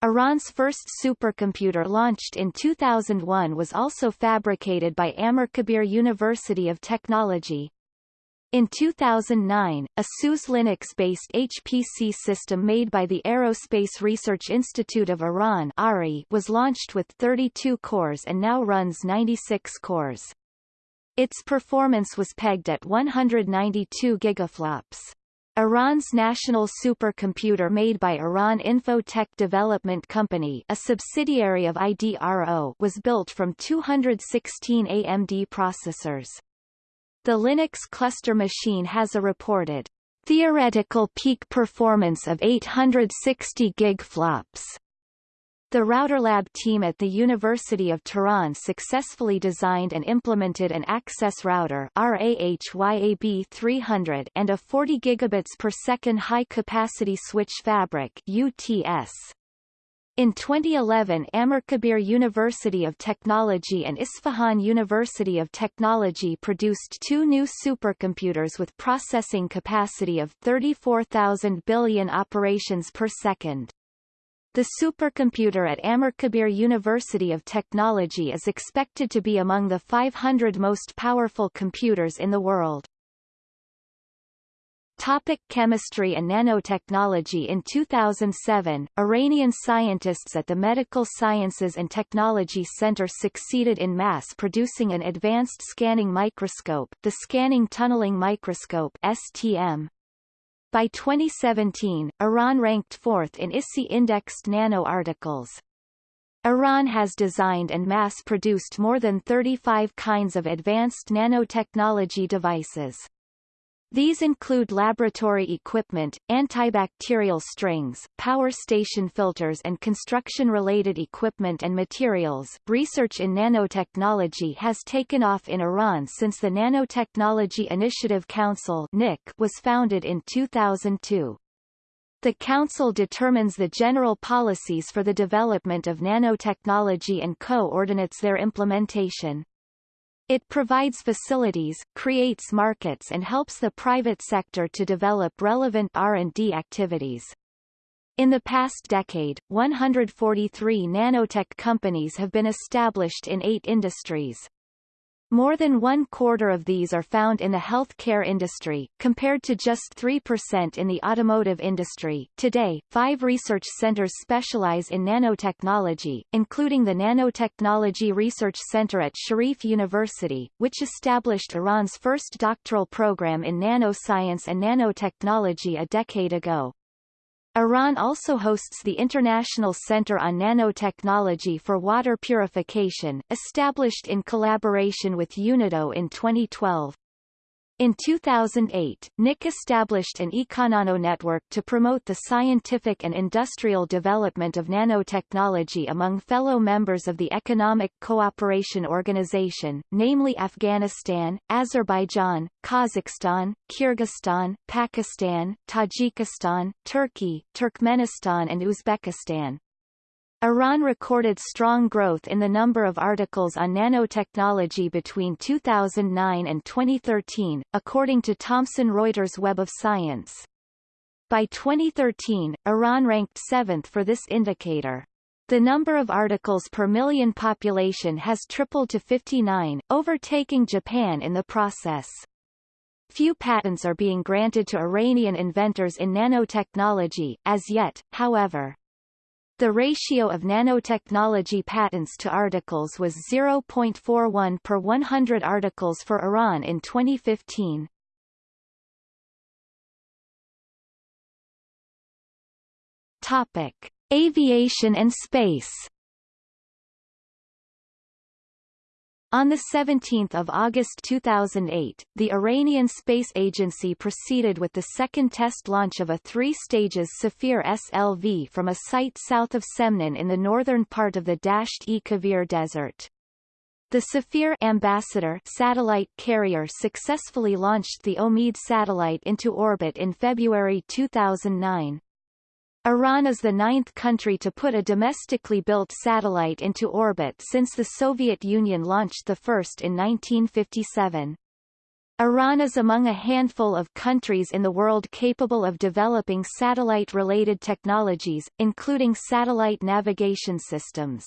Iran's first supercomputer launched in 2001 was also fabricated by Amirkabir University of Technology. In 2009, a SUSE Linux-based HPC system made by the Aerospace Research Institute of Iran ARI was launched with 32 cores and now runs 96 cores. Its performance was pegged at 192 gigaflops. Iran's national supercomputer made by Iran Infotech Development Company a subsidiary of IDRO was built from 216 AMD processors. The Linux cluster machine has a reported theoretical peak performance of 860 gigaflops. The RouterLab team at the University of Tehran successfully designed and implemented an access router RAHYAB 300 and a 40 gigabits per second high-capacity switch fabric UTS. In 2011 Amirkabir University of Technology and Isfahan University of Technology produced two new supercomputers with processing capacity of 34,000 billion operations per second. The supercomputer at Amirkabir University of Technology is expected to be among the 500 most powerful computers in the world. Topic chemistry and nanotechnology In 2007, Iranian scientists at the Medical Sciences and Technology Center succeeded in mass-producing an advanced scanning microscope the Scanning Tunneling Microscope STM. By 2017, Iran ranked fourth in ISI-indexed nano-articles. Iran has designed and mass-produced more than 35 kinds of advanced nanotechnology devices. These include laboratory equipment, antibacterial strings, power station filters and construction-related equipment and materials. Research in nanotechnology has taken off in Iran since the Nanotechnology Initiative Council (NIC) was founded in 2002. The Council determines the general policies for the development of nanotechnology and coordinates their implementation. It provides facilities, creates markets and helps the private sector to develop relevant R&D activities. In the past decade, 143 nanotech companies have been established in eight industries. More than one quarter of these are found in the healthcare industry, compared to just 3% in the automotive industry. Today, five research centers specialize in nanotechnology, including the Nanotechnology Research Center at Sharif University, which established Iran's first doctoral program in nanoscience and nanotechnology a decade ago. Iran also hosts the International Center on Nanotechnology for Water Purification, established in collaboration with UNIDO in 2012. In 2008, NIC established an eConano network to promote the scientific and industrial development of nanotechnology among fellow members of the Economic Cooperation Organization, namely Afghanistan, Azerbaijan, Kazakhstan, Kyrgyzstan, Pakistan, Tajikistan, Turkey, Turkmenistan and Uzbekistan. Iran recorded strong growth in the number of articles on nanotechnology between 2009 and 2013, according to Thomson Reuters Web of Science. By 2013, Iran ranked seventh for this indicator. The number of articles per million population has tripled to 59, overtaking Japan in the process. Few patents are being granted to Iranian inventors in nanotechnology, as yet, however. The ratio of nanotechnology patents to articles was 0.41 per 100 articles for Iran in 2015. Topic: Aviation and space. On 17 August 2008, the Iranian Space Agency proceeded with the second test launch of a three-stages Safir SLV from a site south of Semnan in the northern part of the Dasht-e Kavir Desert. The Safir Ambassador satellite carrier successfully launched the Omid satellite into orbit in February 2009. Iran is the ninth country to put a domestically built satellite into orbit since the Soviet Union launched the first in 1957. Iran is among a handful of countries in the world capable of developing satellite-related technologies, including satellite navigation systems.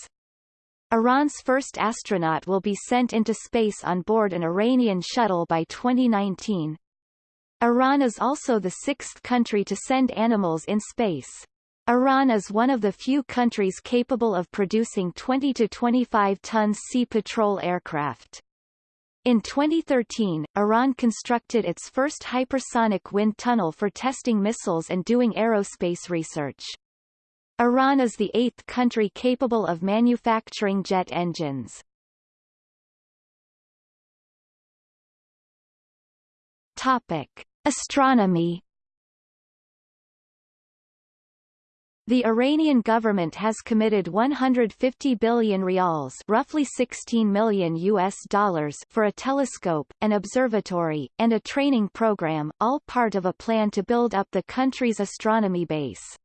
Iran's first astronaut will be sent into space on board an Iranian shuttle by 2019. Iran is also the sixth country to send animals in space. Iran is one of the few countries capable of producing 20 to 25 tons Sea Patrol aircraft. In 2013, Iran constructed its first hypersonic wind tunnel for testing missiles and doing aerospace research. Iran is the eighth country capable of manufacturing jet engines. Topic: Astronomy. The Iranian government has committed 150 billion rials, roughly 16 million US dollars, for a telescope, an observatory, and a training program, all part of a plan to build up the country's astronomy base.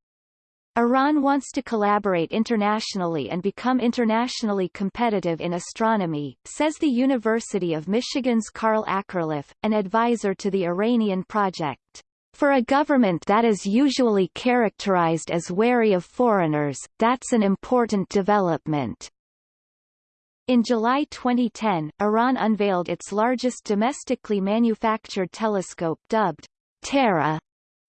Iran wants to collaborate internationally and become internationally competitive in astronomy, says the University of Michigan's Carl Akerlof, an advisor to the Iranian project. For a government that is usually characterized as wary of foreigners, that's an important development. In July 2010, Iran unveiled its largest domestically manufactured telescope dubbed Terra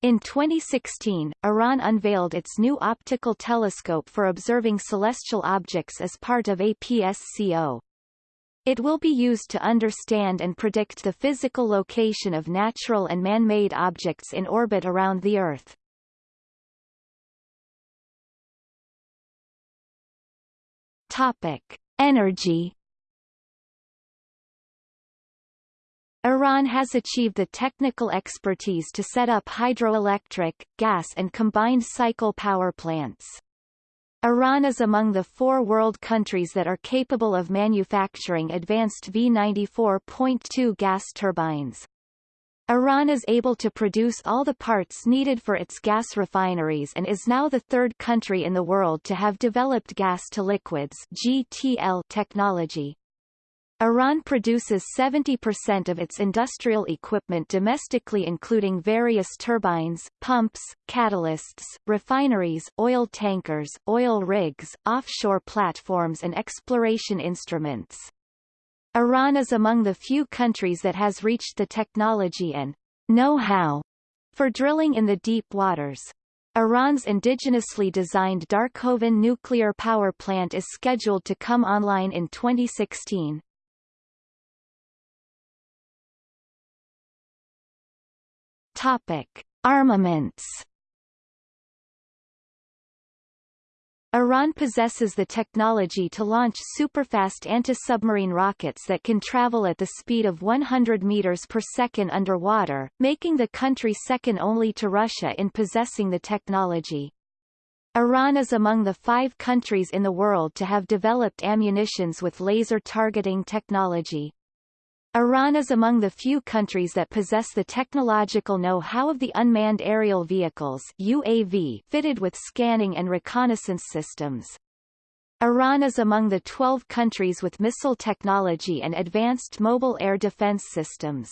in 2016, Iran unveiled its new optical telescope for observing celestial objects as part of APSCO. It will be used to understand and predict the physical location of natural and man-made objects in orbit around the Earth. Topic: Energy Iran has achieved the technical expertise to set up hydroelectric, gas and combined cycle power plants. Iran is among the four world countries that are capable of manufacturing advanced V94.2 gas turbines. Iran is able to produce all the parts needed for its gas refineries and is now the third country in the world to have developed gas-to-liquids technology. Iran produces 70% of its industrial equipment domestically including various turbines, pumps, catalysts, refineries, oil tankers, oil rigs, offshore platforms and exploration instruments. Iran is among the few countries that has reached the technology and know-how for drilling in the deep waters. Iran's indigenously designed Darkhovin nuclear power plant is scheduled to come online in 2016. Topic: Armaments. Iran possesses the technology to launch superfast anti-submarine rockets that can travel at the speed of 100 meters per second underwater, making the country second only to Russia in possessing the technology. Iran is among the five countries in the world to have developed ammunitions with laser targeting technology. Iran is among the few countries that possess the technological know-how of the unmanned aerial vehicles UAV fitted with scanning and reconnaissance systems. Iran is among the 12 countries with missile technology and advanced mobile air defense systems.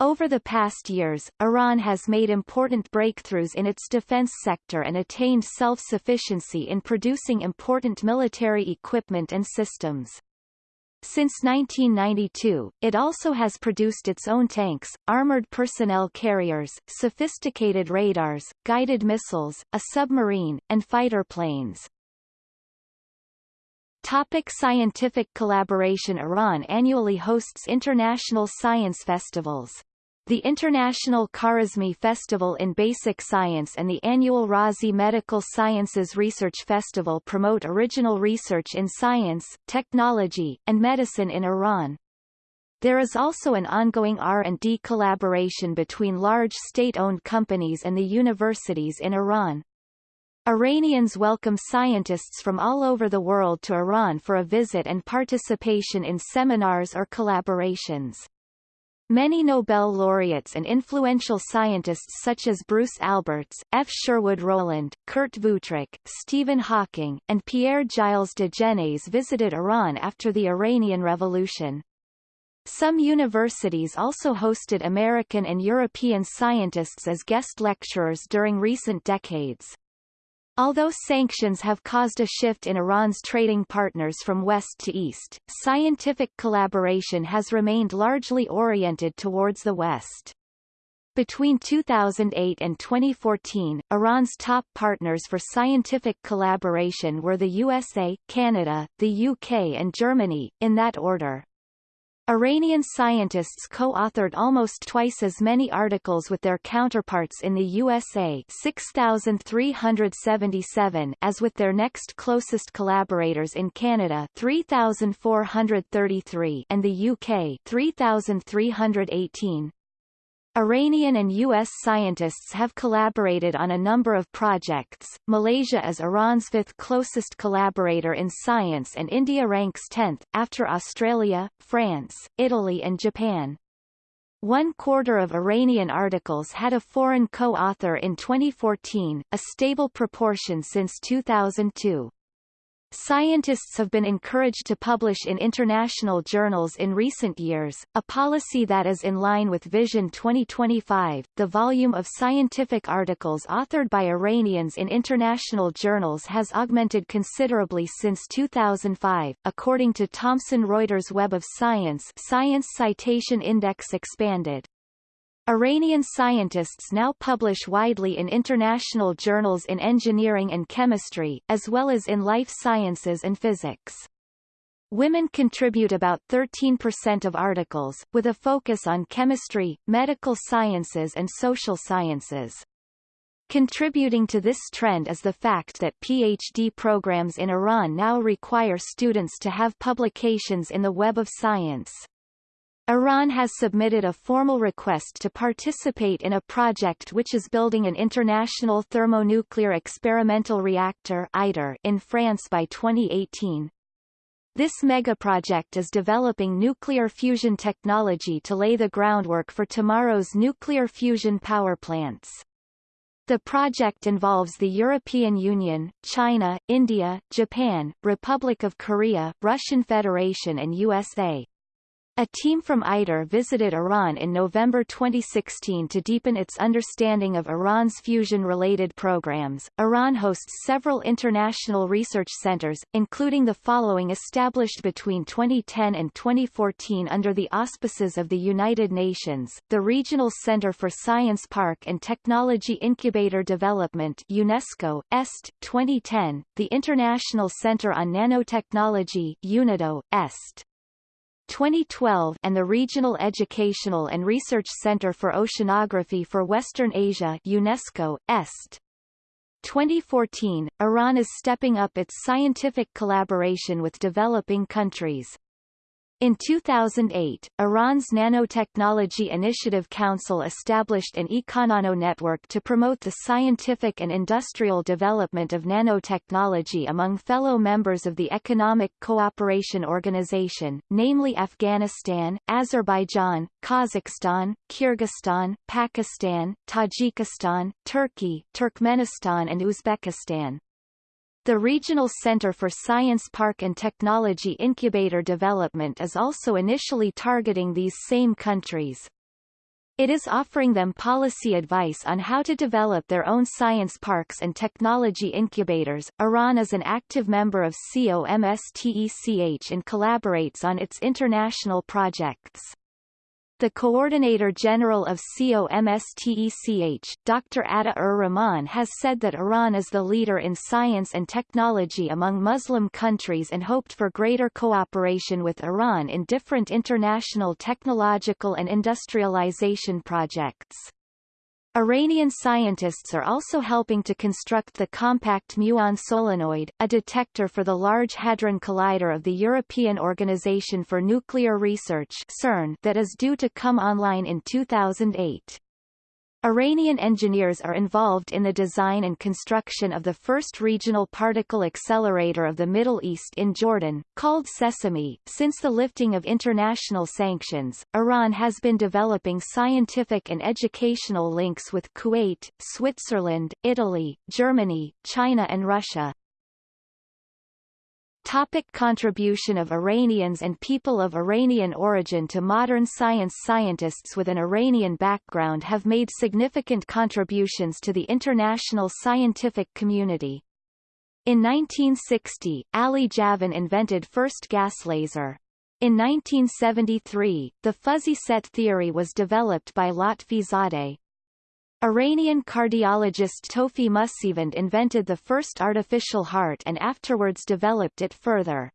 Over the past years, Iran has made important breakthroughs in its defense sector and attained self-sufficiency in producing important military equipment and systems. Since 1992, it also has produced its own tanks, armored personnel carriers, sophisticated radars, guided missiles, a submarine, and fighter planes. Topic scientific collaboration Iran annually hosts international science festivals. The International Khwarizmi Festival in Basic Science and the annual Razi Medical Sciences Research Festival promote original research in science, technology, and medicine in Iran. There is also an ongoing R&D collaboration between large state-owned companies and the universities in Iran. Iranians welcome scientists from all over the world to Iran for a visit and participation in seminars or collaborations. Many Nobel laureates and influential scientists such as Bruce Alberts, F. Sherwood Rowland, Kurt Wuthrich, Stephen Hawking, and Pierre-Gilles de Gennes visited Iran after the Iranian Revolution. Some universities also hosted American and European scientists as guest lecturers during recent decades. Although sanctions have caused a shift in Iran's trading partners from west to east, scientific collaboration has remained largely oriented towards the west. Between 2008 and 2014, Iran's top partners for scientific collaboration were the USA, Canada, the UK and Germany, in that order. Iranian scientists co-authored almost twice as many articles with their counterparts in the USA 6,377 as with their next closest collaborators in Canada 3,433 and the UK 3,318. Iranian and U.S. scientists have collaborated on a number of projects. Malaysia is Iran's fifth closest collaborator in science and India ranks 10th, after Australia, France, Italy and Japan. One quarter of Iranian articles had a foreign co-author in 2014, a stable proportion since 2002. Scientists have been encouraged to publish in international journals in recent years, a policy that is in line with Vision 2025. The volume of scientific articles authored by Iranians in international journals has augmented considerably since 2005, according to Thomson Reuters Web of Science Science Citation Index expanded. Iranian scientists now publish widely in international journals in engineering and chemistry, as well as in life sciences and physics. Women contribute about 13% of articles, with a focus on chemistry, medical sciences and social sciences. Contributing to this trend is the fact that PhD programs in Iran now require students to have publications in the Web of Science. Iran has submitted a formal request to participate in a project which is building an international thermonuclear experimental reactor ITER in France by 2018. This megaproject is developing nuclear fusion technology to lay the groundwork for tomorrow's nuclear fusion power plants. The project involves the European Union, China, India, Japan, Republic of Korea, Russian Federation and USA. A team from ITER visited Iran in November 2016 to deepen its understanding of Iran's fusion-related programs. Iran hosts several international research centers, including the following established between 2010 and 2014 under the auspices of the United Nations, the Regional Center for Science Park and Technology Incubator Development UNESCO, EST, 2010, the International Center on Nanotechnology UNIDO, EST. 2012 and the Regional Educational and Research Center for Oceanography for Western Asia UNESCO, EST. 2014, Iran is stepping up its scientific collaboration with developing countries. In 2008, Iran's Nanotechnology Initiative Council established an Econano network to promote the scientific and industrial development of nanotechnology among fellow members of the Economic Cooperation Organization, namely Afghanistan, Azerbaijan, Kazakhstan, Kyrgyzstan, Pakistan, Tajikistan, Turkey, Turkmenistan and Uzbekistan. The Regional Center for Science Park and Technology Incubator Development is also initially targeting these same countries. It is offering them policy advice on how to develop their own science parks and technology incubators. Iran is an active member of COMSTECH and collaborates on its international projects. The Coordinator General of COMSTECH, Dr. Atta-ur Rahman has said that Iran is the leader in science and technology among Muslim countries and hoped for greater cooperation with Iran in different international technological and industrialization projects. Iranian scientists are also helping to construct the compact muon solenoid, a detector for the Large Hadron Collider of the European Organization for Nuclear Research CERN that is due to come online in 2008. Iranian engineers are involved in the design and construction of the first regional particle accelerator of the Middle East in Jordan, called Sesame. Since the lifting of international sanctions, Iran has been developing scientific and educational links with Kuwait, Switzerland, Italy, Germany, China and Russia. Topic contribution of Iranians and people of Iranian origin to modern science Scientists with an Iranian background have made significant contributions to the international scientific community. In 1960, Ali Javan invented first gas laser. In 1973, the fuzzy set theory was developed by Lotfi Zadeh. Iranian cardiologist Tofigh Mousivand invented the first artificial heart and afterwards developed it further.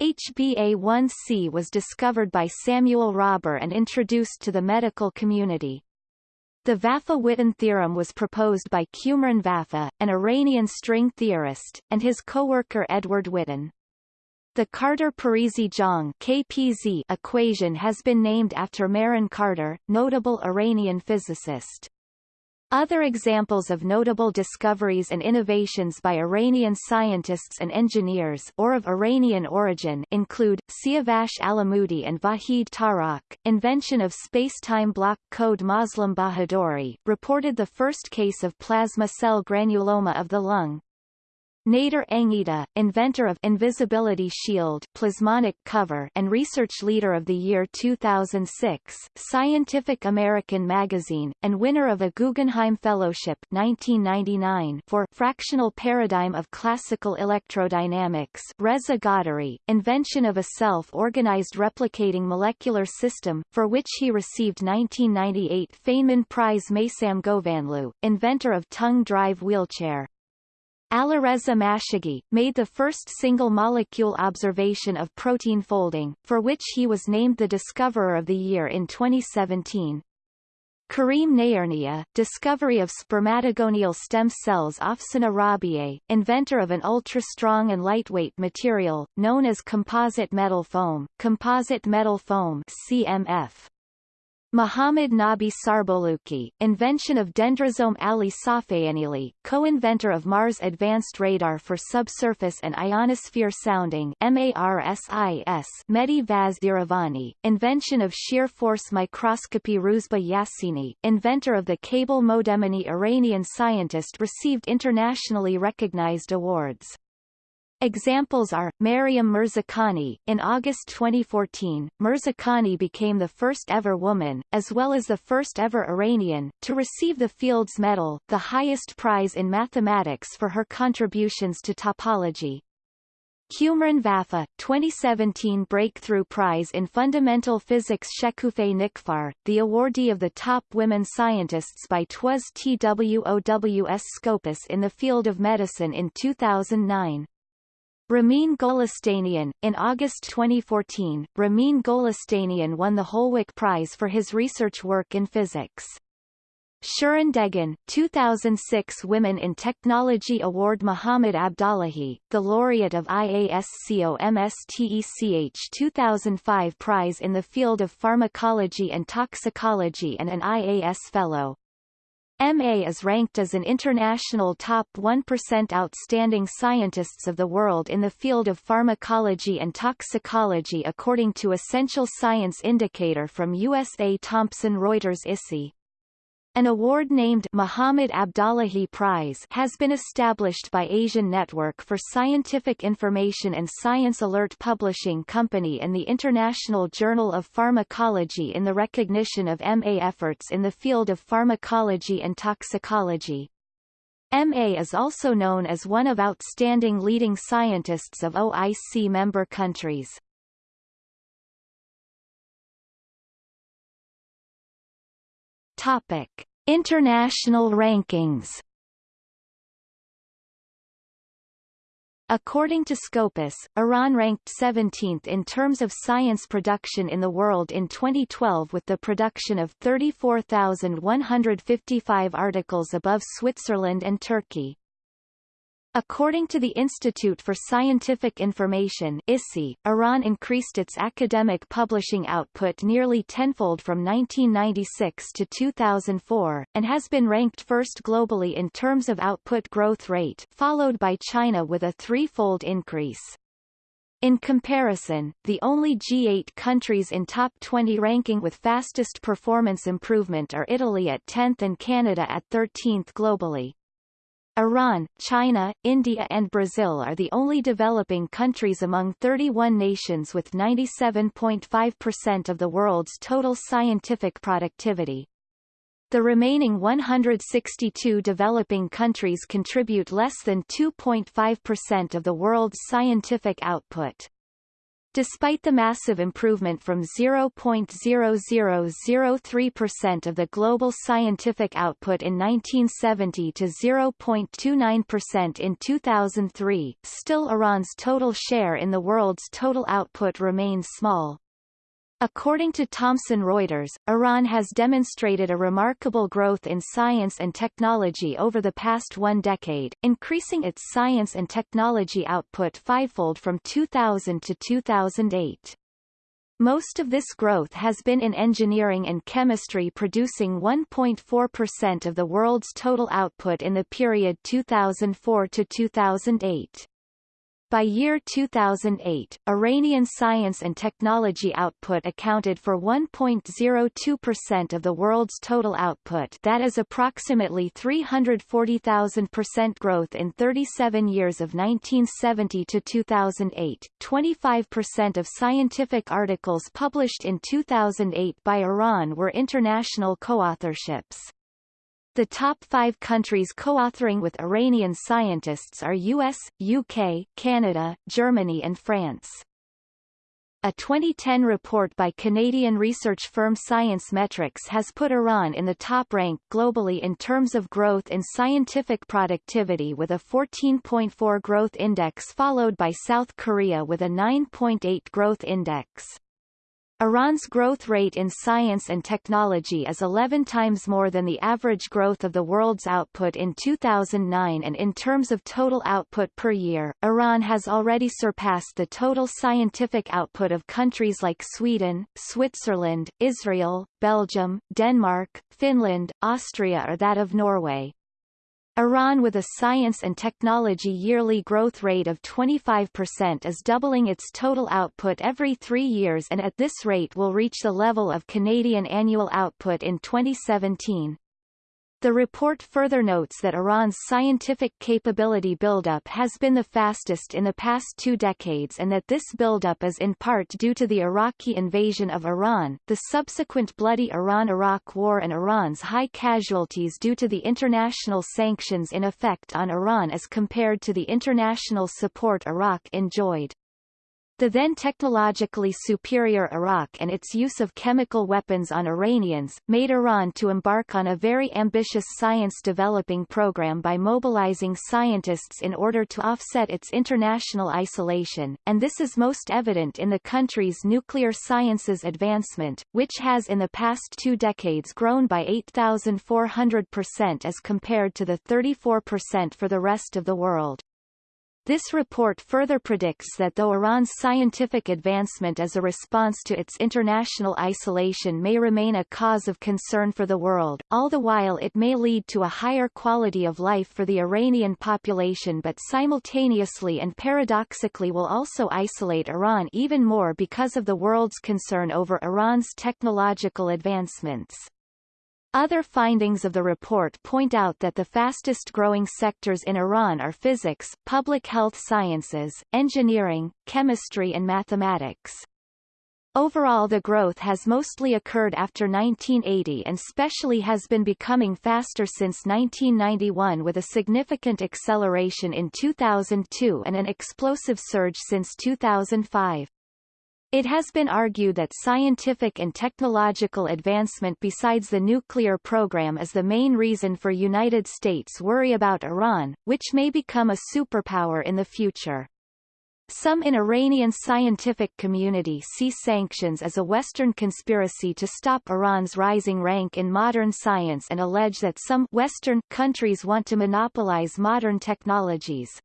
HbA1c was discovered by Samuel Rahbar and introduced to the medical community. The Vafa-Witten theorem was proposed by Cumrun Vafa, an Iranian string theorist, and his co-worker Edward Witten. The Kardar-Parisi-Zhang equation has been named after Mehran Kardar, notable Iranian physicist. Other examples of notable discoveries and innovations by Iranian scientists and engineers or of Iranian origin include, Siavash Alamouti and Vahid Tarokh, invention of space-time block code Moslem Bahadori, reported the first case of plasma cell granuloma of the lung, Nader Engheta, inventor of Invisibility Shield plasmonic cover and research leader of the year 2006, Scientific American magazine, and winner of a Guggenheim Fellowship 1999 for Fractional Paradigm of Classical Electrodynamics Reza Ghadiri, invention of a self-organized replicating molecular system, for which he received 1998 Feynman Prize Meysam Ghovanloo, inventor of tongue drive wheelchair, Alireza Mashaghi, made the first single-molecule observation of protein folding, for which he was named the Discoverer of the Year in 2017. Karim Nayernia, discovery of spermatogonial stem cells Afsaneh Rabiei, inventor of an ultra-strong and lightweight material, known as composite metal foam, composite metal foam CMF. Muhammad Nabi Sarbolouki, invention of Dendrosome Ali Safaeinili, co-inventor of Mars Advanced Radar for Subsurface and Ionosphere Sounding MARSIS Mehdi Vaez-Iravani, invention of Shear Force Microscopy Rouzbeh Yassini, inventor of the cable modemini Iranian scientist received internationally recognized awards. Examples are, Maryam Mirzakhani, in August 2014, Mirzakhani became the first ever woman, as well as the first ever Iranian, to receive the Fields Medal, the highest prize in mathematics for her contributions to topology. Cumrun Vafa, 2017 Breakthrough Prize in Fundamental Physics Shekufeh Nikfar, the awardee of the top women scientists by TWAS TWOWS Scopus in the field of medicine in 2009. Ramin Golestanian, in August 2014, Ramin Golestanian won the Holweck Prize for his research work in physics. Shirin Dehghan, 2006 Women in Technology Award Muhammad Abdollahi, the laureate of IASCOMSTECH 2005 Prize in the field of pharmacology and toxicology and an IAS Fellow. MA is ranked as an international top 1% outstanding scientists of the world in the field of pharmacology and toxicology according to Essential Science Indicator from USA Thomson Reuters ISI. An award named Muhammad Abdollahi Prize has been established by Asian Network for Scientific Information and Science Alert Publishing Company and the International Journal of Pharmacology in the recognition of MA efforts in the field of pharmacology and toxicology. MA is also known as one of outstanding leading scientists of OIC member countries. Topic: International rankings. According to Scopus, Iran ranked 17th in terms of science production in the world in 2012 with the production of 34,155 articles above Switzerland and Turkey. According to the Institute for Scientific Information ISI, Iran increased its academic publishing output nearly tenfold from 1996 to 2004, and has been ranked first globally in terms of output growth rate, followed by China with a threefold increase. In comparison, the only G8 countries in top 20 ranking with fastest performance improvement are Italy at 10th and Canada at 13th globally. Iran, China, India and Brazil are the only developing countries among 31 nations with 97.5% of the world's total scientific productivity. The remaining 162 developing countries contribute less than 2.5% of the world's scientific output. Despite the massive improvement from 0.0003% of the global scientific output in 1970 to 0.29% in 2003, still Iran's total share in the world's total output remains small. According to Thomson Reuters, Iran has demonstrated a remarkable growth in science and technology over the past one decade, increasing its science and technology output fivefold from 2000 to 2008. Most of this growth has been in engineering and chemistry producing 1.4% of the world's total output in the period 2004 to 2008. By year 2008, Iranian science and technology output accounted for 1.02% of the world's total output that is approximately 340,000% growth in 37 years of 1970 to 2008. 25% of scientific articles published in 2008 by Iran were international co-authorships. The top five countries co-authoring with Iranian scientists are US, UK, Canada, Germany and France. A 2010 report by Canadian research firm Science-Metrix has put Iran in the top rank globally in terms of growth in scientific productivity with a 14.4 growth index followed by South Korea with a 9.8 growth index. Iran's growth rate in science and technology is 11 times more than the average growth of the world's output in 2009 and in terms of total output per year, Iran has already surpassed the total scientific output of countries like Sweden, Switzerland, Israel, Belgium, Denmark, Finland, Austria or that of Norway. Iran with a science and technology yearly growth rate of 25% is doubling its total output every three years and at this rate will reach the level of Canadian annual output in 2017. The report further notes that Iran's scientific capability buildup has been the fastest in the past two decades and that this buildup is in part due to the Iraqi invasion of Iran, the subsequent bloody Iran-Iraq war and Iran's high casualties due to the international sanctions in effect on Iran as compared to the international support Iraq enjoyed. The then technologically superior Iraq and its use of chemical weapons on Iranians, made Iran to embark on a very ambitious science-developing program by mobilizing scientists in order to offset its international isolation, and this is most evident in the country's nuclear sciences advancement, which has in the past two decades grown by 8,400% as compared to the 34% for the rest of the world. This report further predicts that though Iran's scientific advancement as a response to its international isolation may remain a cause of concern for the world, all the while it may lead to a higher quality of life for the Iranian population but simultaneously and paradoxically will also isolate Iran even more because of the world's concern over Iran's technological advancements. Other findings of the report point out that the fastest growing sectors in Iran are physics, public health sciences, engineering, chemistry and mathematics. Overall the growth has mostly occurred after 1980 and specially has been becoming faster since 1991 with a significant acceleration in 2002 and an explosive surge since 2005. It has been argued that scientific and technological advancement besides the nuclear program is the main reason for United States worry about Iran, which may become a superpower in the future. Some in Iranian scientific community see sanctions as a Western conspiracy to stop Iran's rising rank in modern science and allege that some Western countries want to monopolize modern technologies.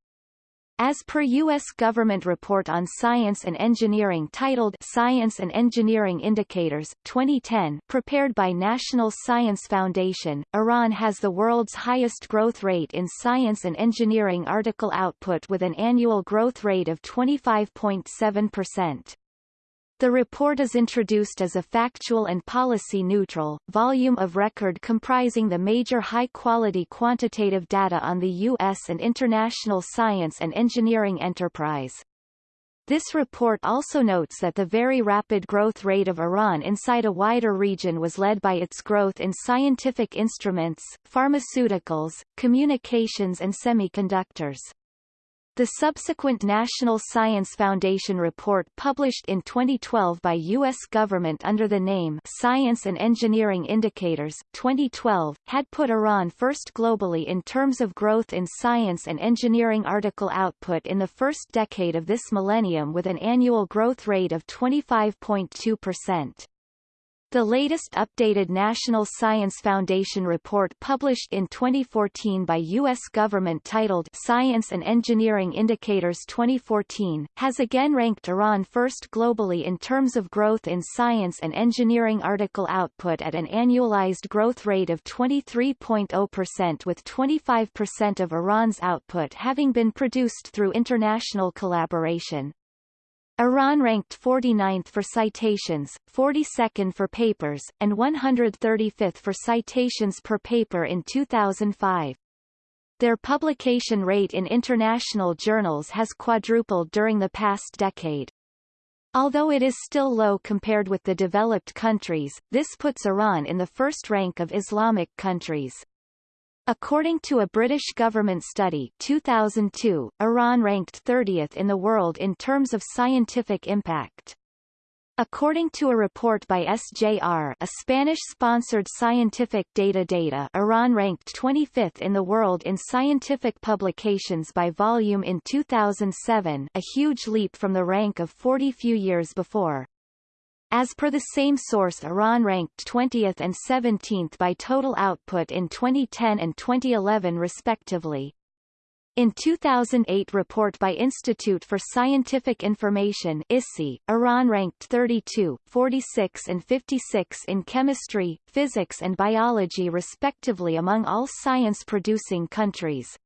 As per U.S. government report on science and engineering titled Science and Engineering Indicators, 2010 prepared by National Science Foundation, Iran has the world's highest growth rate in science and engineering article output with an annual growth rate of 25.7%. The report is introduced as a factual and policy-neutral, volume of record comprising the major high-quality quantitative data on the U.S. and international science and engineering enterprise. This report also notes that the very rapid growth rate of Iran inside a wider region was led by its growth in scientific instruments, pharmaceuticals, communications and semiconductors. The subsequent National Science Foundation report published in 2012 by U.S. government under the name Science and Engineering Indicators 2012, had put Iran first globally in terms of growth in science and engineering article output in the first decade of this millennium with an annual growth rate of 25.2%. The latest updated National Science Foundation report published in 2014 by U.S. government titled Science and Engineering Indicators 2014, has again ranked Iran first globally in terms of growth in science and engineering article output at an annualized growth rate of 23.0% with 25% of Iran's output having been produced through international collaboration. Iran ranked 49th for citations, 42nd for papers, and 135th for citations per paper in 2005. Their publication rate in international journals has quadrupled during the past decade. Although it is still low compared with the developed countries, this puts Iran in the first rank of Islamic countries. According to a British government study 2002, Iran ranked 30th in the world in terms of scientific impact. According to a report by SJR a Spanish-sponsored scientific data data Iran ranked 25th in the world in scientific publications by volume in 2007 a huge leap from the rank of 40 few years before. As per the same source Iran ranked 20th and 17th by total output in 2010 and 2011 respectively. In 2008 report by Institute for Scientific Information ISI, Iran ranked 32, 46 and 56 in chemistry, physics and biology respectively among all science-producing countries.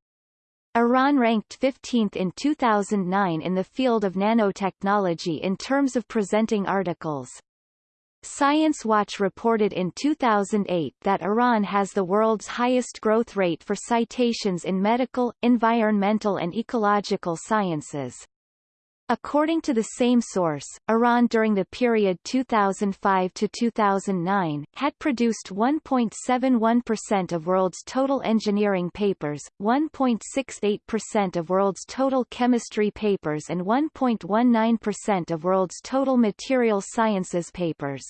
Iran ranked 15th in 2009 in the field of nanotechnology in terms of presenting articles. Science Watch reported in 2008 that Iran has the world's highest growth rate for citations in medical, environmental and ecological sciences. According to the same source, Iran during the period 2005 to 2009 had produced 1.71% of world's total engineering papers, 1.68% of world's total chemistry papers and 1.19% of world's total material sciences papers.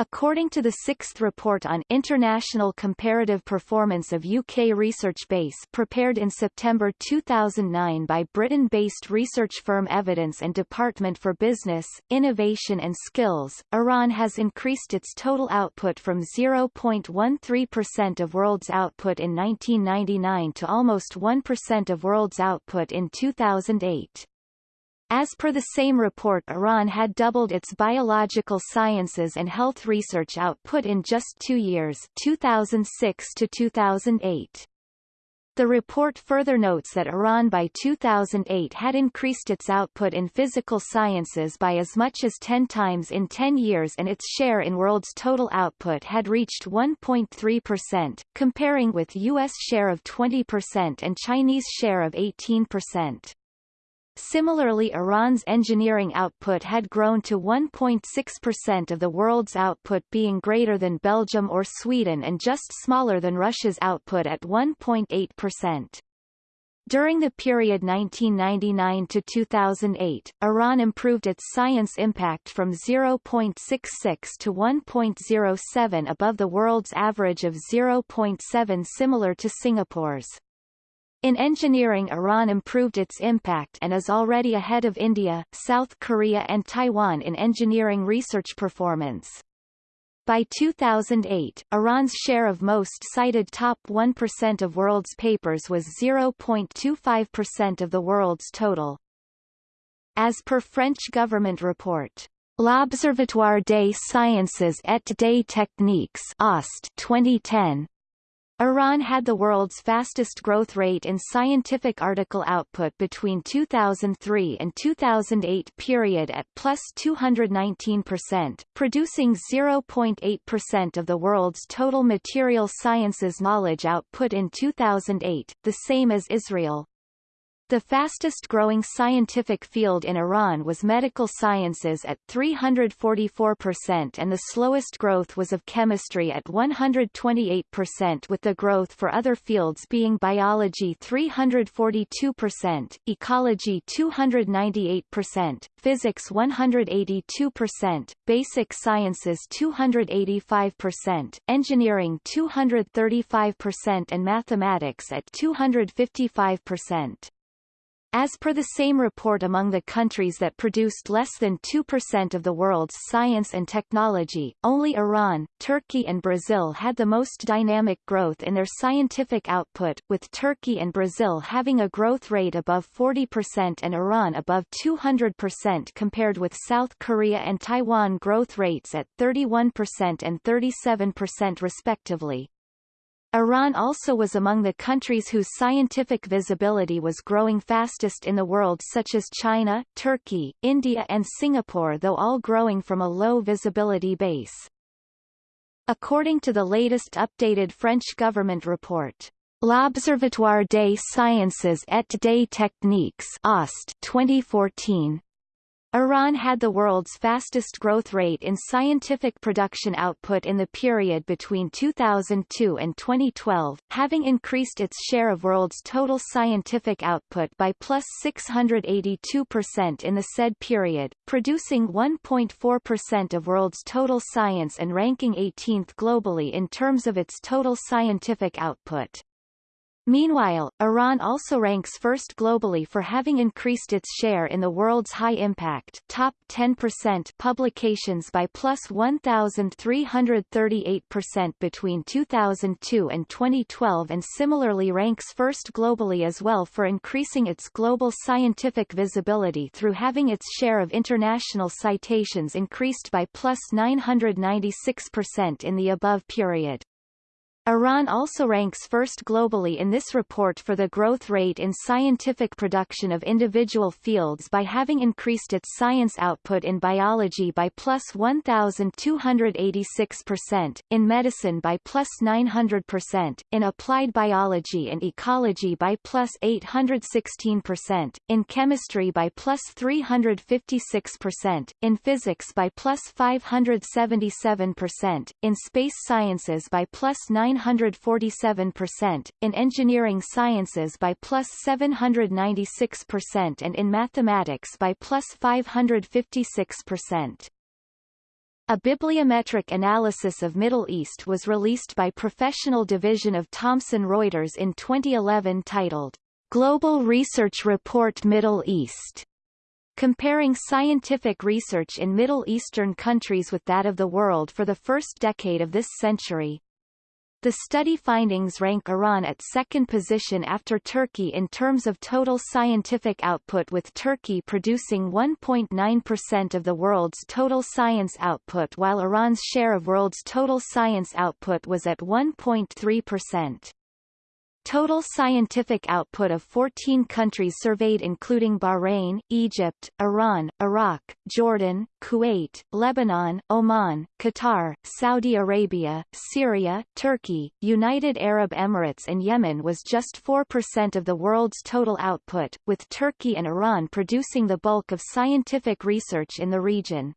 According to the sixth report on International Comparative Performance of UK Research Base prepared in September 2009 by Britain-based research firm Evidence and Department for Business, Innovation and Skills, Iran has increased its total output from 0.13% of world's output in 1999 to almost 1% of world's output in 2008. As per the same report Iran had doubled its biological sciences and health research output in just two years 2006 to 2008. The report further notes that Iran by 2008 had increased its output in physical sciences by as much as 10 times in 10 years and its share in world's total output had reached 1.3%, comparing with U.S. share of 20% and Chinese share of 18%. Similarly Iran's engineering output had grown to 1.6% of the world's output being greater than Belgium or Sweden and just smaller than Russia's output at 1.8%. During the period 1999 to 2008, Iran improved its science impact from 0.66 to 1.07 above the world's average of 0.7 similar to Singapore's. In engineering Iran improved its impact and is already ahead of India, South Korea and Taiwan in engineering research performance. By 2008, Iran's share of most cited top 1% of world's papers was 0.25% of the world's total. As per French government report, L'Observatoire des Sciences et des Techniques OST 2010 Iran had the world's fastest growth rate in scientific article output between 2003 and 2008 period at plus 219%, producing 0.8% of the world's total material sciences knowledge output in 2008, the same as Israel. The fastest growing scientific field in Iran was medical sciences at 344% and the slowest growth was of chemistry at 128% with the growth for other fields being biology 342%, ecology 298%, physics 182%, basic sciences 285%, engineering 235% and mathematics at 255%. As per the same report among the countries that produced less than 2% of the world's science and technology, only Iran, Turkey and Brazil had the most dynamic growth in their scientific output, with Turkey and Brazil having a growth rate above 40% and Iran above 200% compared with South Korea and Taiwan growth rates at 31% and 37% respectively. Iran also was among the countries whose scientific visibility was growing fastest in the world such as China, Turkey, India and Singapore though all growing from a low visibility base. According to the latest updated French government report, L'Observatoire des Sciences et des Techniques OST 2014 Iran had the world's fastest growth rate in scientific production output in the period between 2002 and 2012, having increased its share of world's total scientific output by plus 682% in the said period, producing 1.4% of world's total science and ranking 18th globally in terms of its total scientific output. Meanwhile, Iran also ranks first globally for having increased its share in the world's high-impact top 10% publications by plus 1,338% between 2002 and 2012 and similarly ranks first globally as well for increasing its global scientific visibility through having its share of international citations increased by plus 996% in the above period. Iran also ranks first globally in this report for the growth rate in scientific production of individual fields by having increased its science output in biology by plus 1,286%, in medicine by plus 900%, in applied biology and ecology by plus 816%, in chemistry by plus 356%, in physics by plus 577%, in space sciences by plus 9 947%, in engineering sciences by plus 796% and in mathematics by plus 556%. A bibliometric analysis of Middle East was released by Professional Division of Thomson Reuters in 2011 titled, Global Research Report Middle East comparing scientific research in Middle Eastern countries with that of the world for the first decade of this century. The study findings rank Iran at second position after Turkey in terms of total scientific output with Turkey producing 1.9% of the world's total science output while Iran's share of world's total science output was at 1.3%. Total scientific output of 14 countries surveyed including Bahrain, Egypt, Iran, Iraq, Jordan, Kuwait, Lebanon, Oman, Qatar, Saudi Arabia, Syria, Turkey, United Arab Emirates and Yemen was just 4% of the world's total output, with Turkey and Iran producing the bulk of scientific research in the region.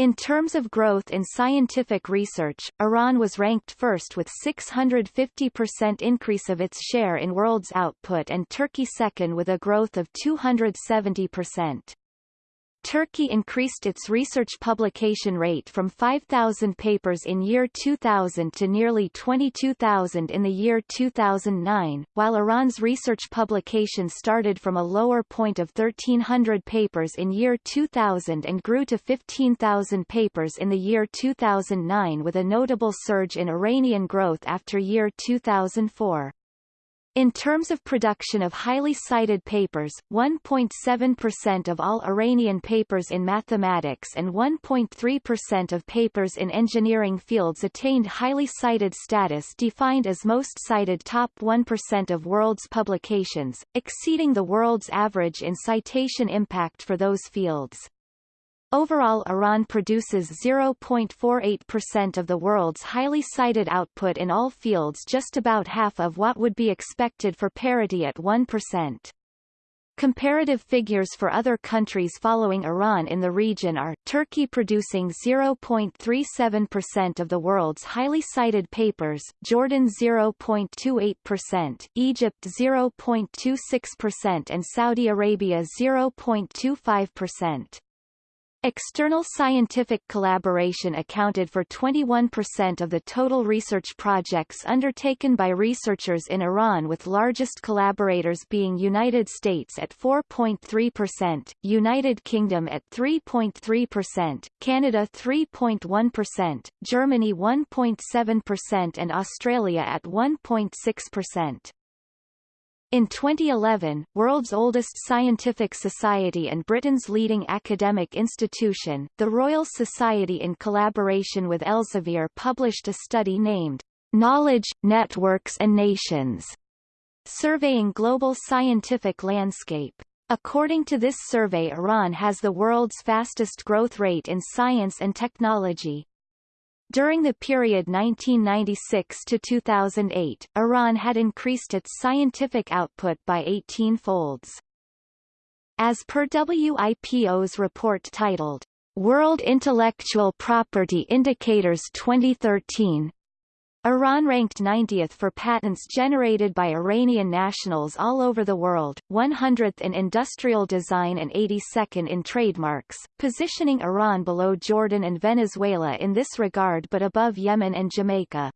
In terms of growth in scientific research, Iran was ranked first with 650% increase of its share in world's output and Turkey second with a growth of 270%. Turkey increased its research publication rate from 5,000 papers in year 2000 to nearly 22,000 in the year 2009, while Iran's research publication started from a lower point of 1,300 papers in year 2000 and grew to 15,000 papers in the year 2009 with a notable surge in Iranian growth after year 2004. In terms of production of highly cited papers, 1.7% of all Iranian papers in mathematics and 1.3% of papers in engineering fields attained highly cited status defined as most cited top 1% of world's publications, exceeding the world's average in citation impact for those fields. Overall Iran produces 0.48% of the world's highly cited output in all fields just about half of what would be expected for parity at 1%. Comparative figures for other countries following Iran in the region are, Turkey producing 0.37% of the world's highly cited papers, Jordan 0.28%, Egypt 0.26% and Saudi Arabia 0.25%. External scientific collaboration accounted for 21% of the total research projects undertaken by researchers in Iran with largest collaborators being United States at 4.3%, United Kingdom at 3.3%, Canada 3.1%, Germany 1.7% and Australia at 1.6%. In 2011, world's oldest scientific society and Britain's leading academic institution, the Royal Society in collaboration with Elsevier published a study named Knowledge, Networks and Nations, surveying global scientific landscape. According to this survey Iran has the world's fastest growth rate in science and technology, during the period 1996 to 2008, Iran had increased its scientific output by 18 folds. As per WIPO's report titled, World Intellectual Property Indicators 2013, Iran ranked 90th for patents generated by Iranian nationals all over the world, 100th in industrial design and 82nd in trademarks, positioning Iran below Jordan and Venezuela in this regard but above Yemen and Jamaica.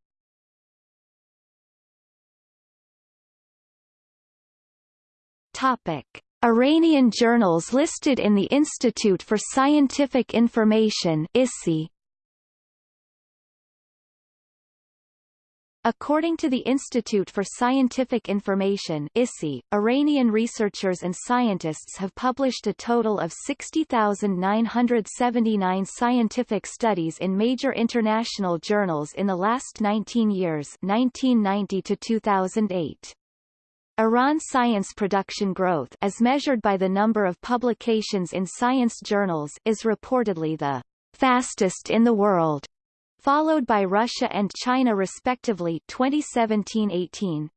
Topic. Iranian journals listed in the Institute for Scientific Information ISI According to the Institute for Scientific Information ISI, Iranian researchers and scientists have published a total of 60,979 scientific studies in major international journals in the last 19 years 1990 to 2008. Iran science production growth as measured by the number of publications in science journals is reportedly the fastest in the world followed by Russia and China respectively 2017-18.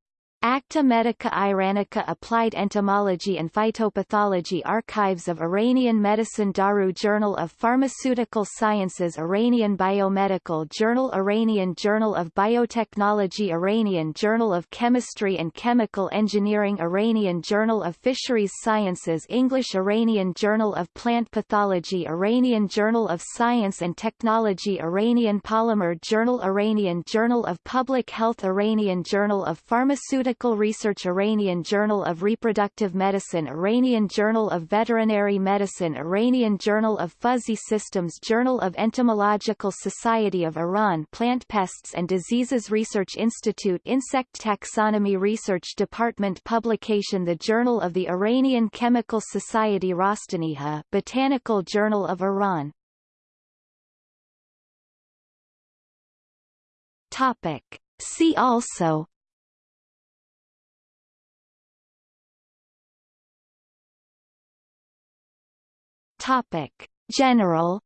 Acta Medica Iranica Applied Entomology and Phytopathology Archives of Iranian Medicine Daru Journal of Pharmaceutical Sciences Iranian Biomedical Journal Iranian Journal of Biotechnology Iranian Journal of Chemistry and Chemical Engineering Iranian Journal of Fisheries Sciences English Iranian Journal of Plant Pathology Iranian Journal of Science and Technology Iranian Polymer Journal Iranian Journal of Public Health Iranian Journal of Pharmaceutical Medical Research Iranian Journal of Reproductive Medicine Iranian Journal of Veterinary Medicine Iranian Journal of Fuzzy Systems Journal of Entomological Society of Iran Plant Pests and Diseases Research Institute Insect Taxonomy Research Department Publication The Journal of the Iranian Chemical Society Rostaniha Botanical Journal of Iran Topic. See also Topic. General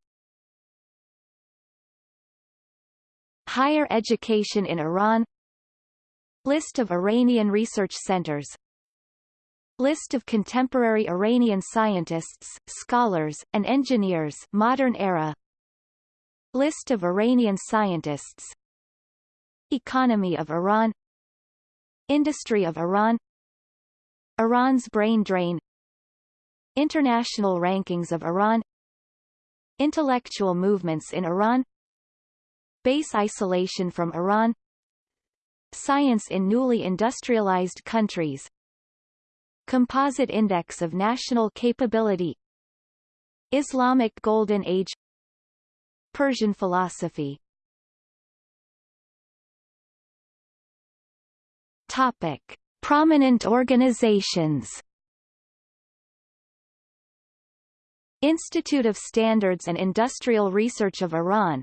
Higher education in Iran List of Iranian research centers List of contemporary Iranian scientists, scholars, and engineers modern era. List of Iranian scientists. Economy of Iran. Industry of Iran. Iran's brain drain International rankings of Iran Intellectual movements in Iran Base isolation from Iran Science in newly industrialized countries Composite Index of National Capability Islamic Golden Age Persian philosophy Topic. Prominent organizations Institute of Standards and Industrial Research of Iran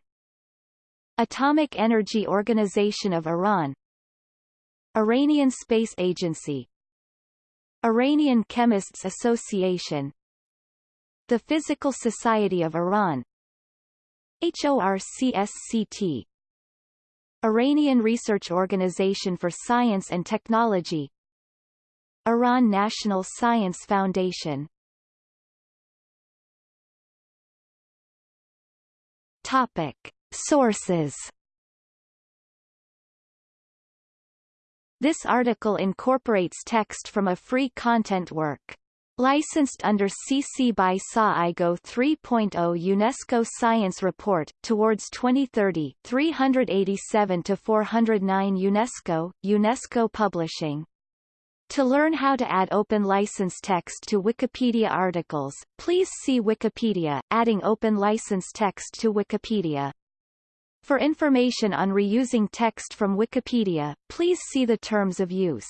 Atomic Energy Organization of Iran Iranian Space Agency Iranian Chemists Association The Physical Society of Iran HORCSCT Iranian Research Organization for Science and Technology Iran National Science Foundation Topic. Sources This article incorporates text from a free content work. Licensed under CC by SA IGO 3.0 UNESCO Science Report, Towards 2030 387-409 UNESCO, UNESCO Publishing. To learn how to add open license text to Wikipedia articles, please see Wikipedia, adding open license text to Wikipedia. For information on reusing text from Wikipedia, please see the terms of use.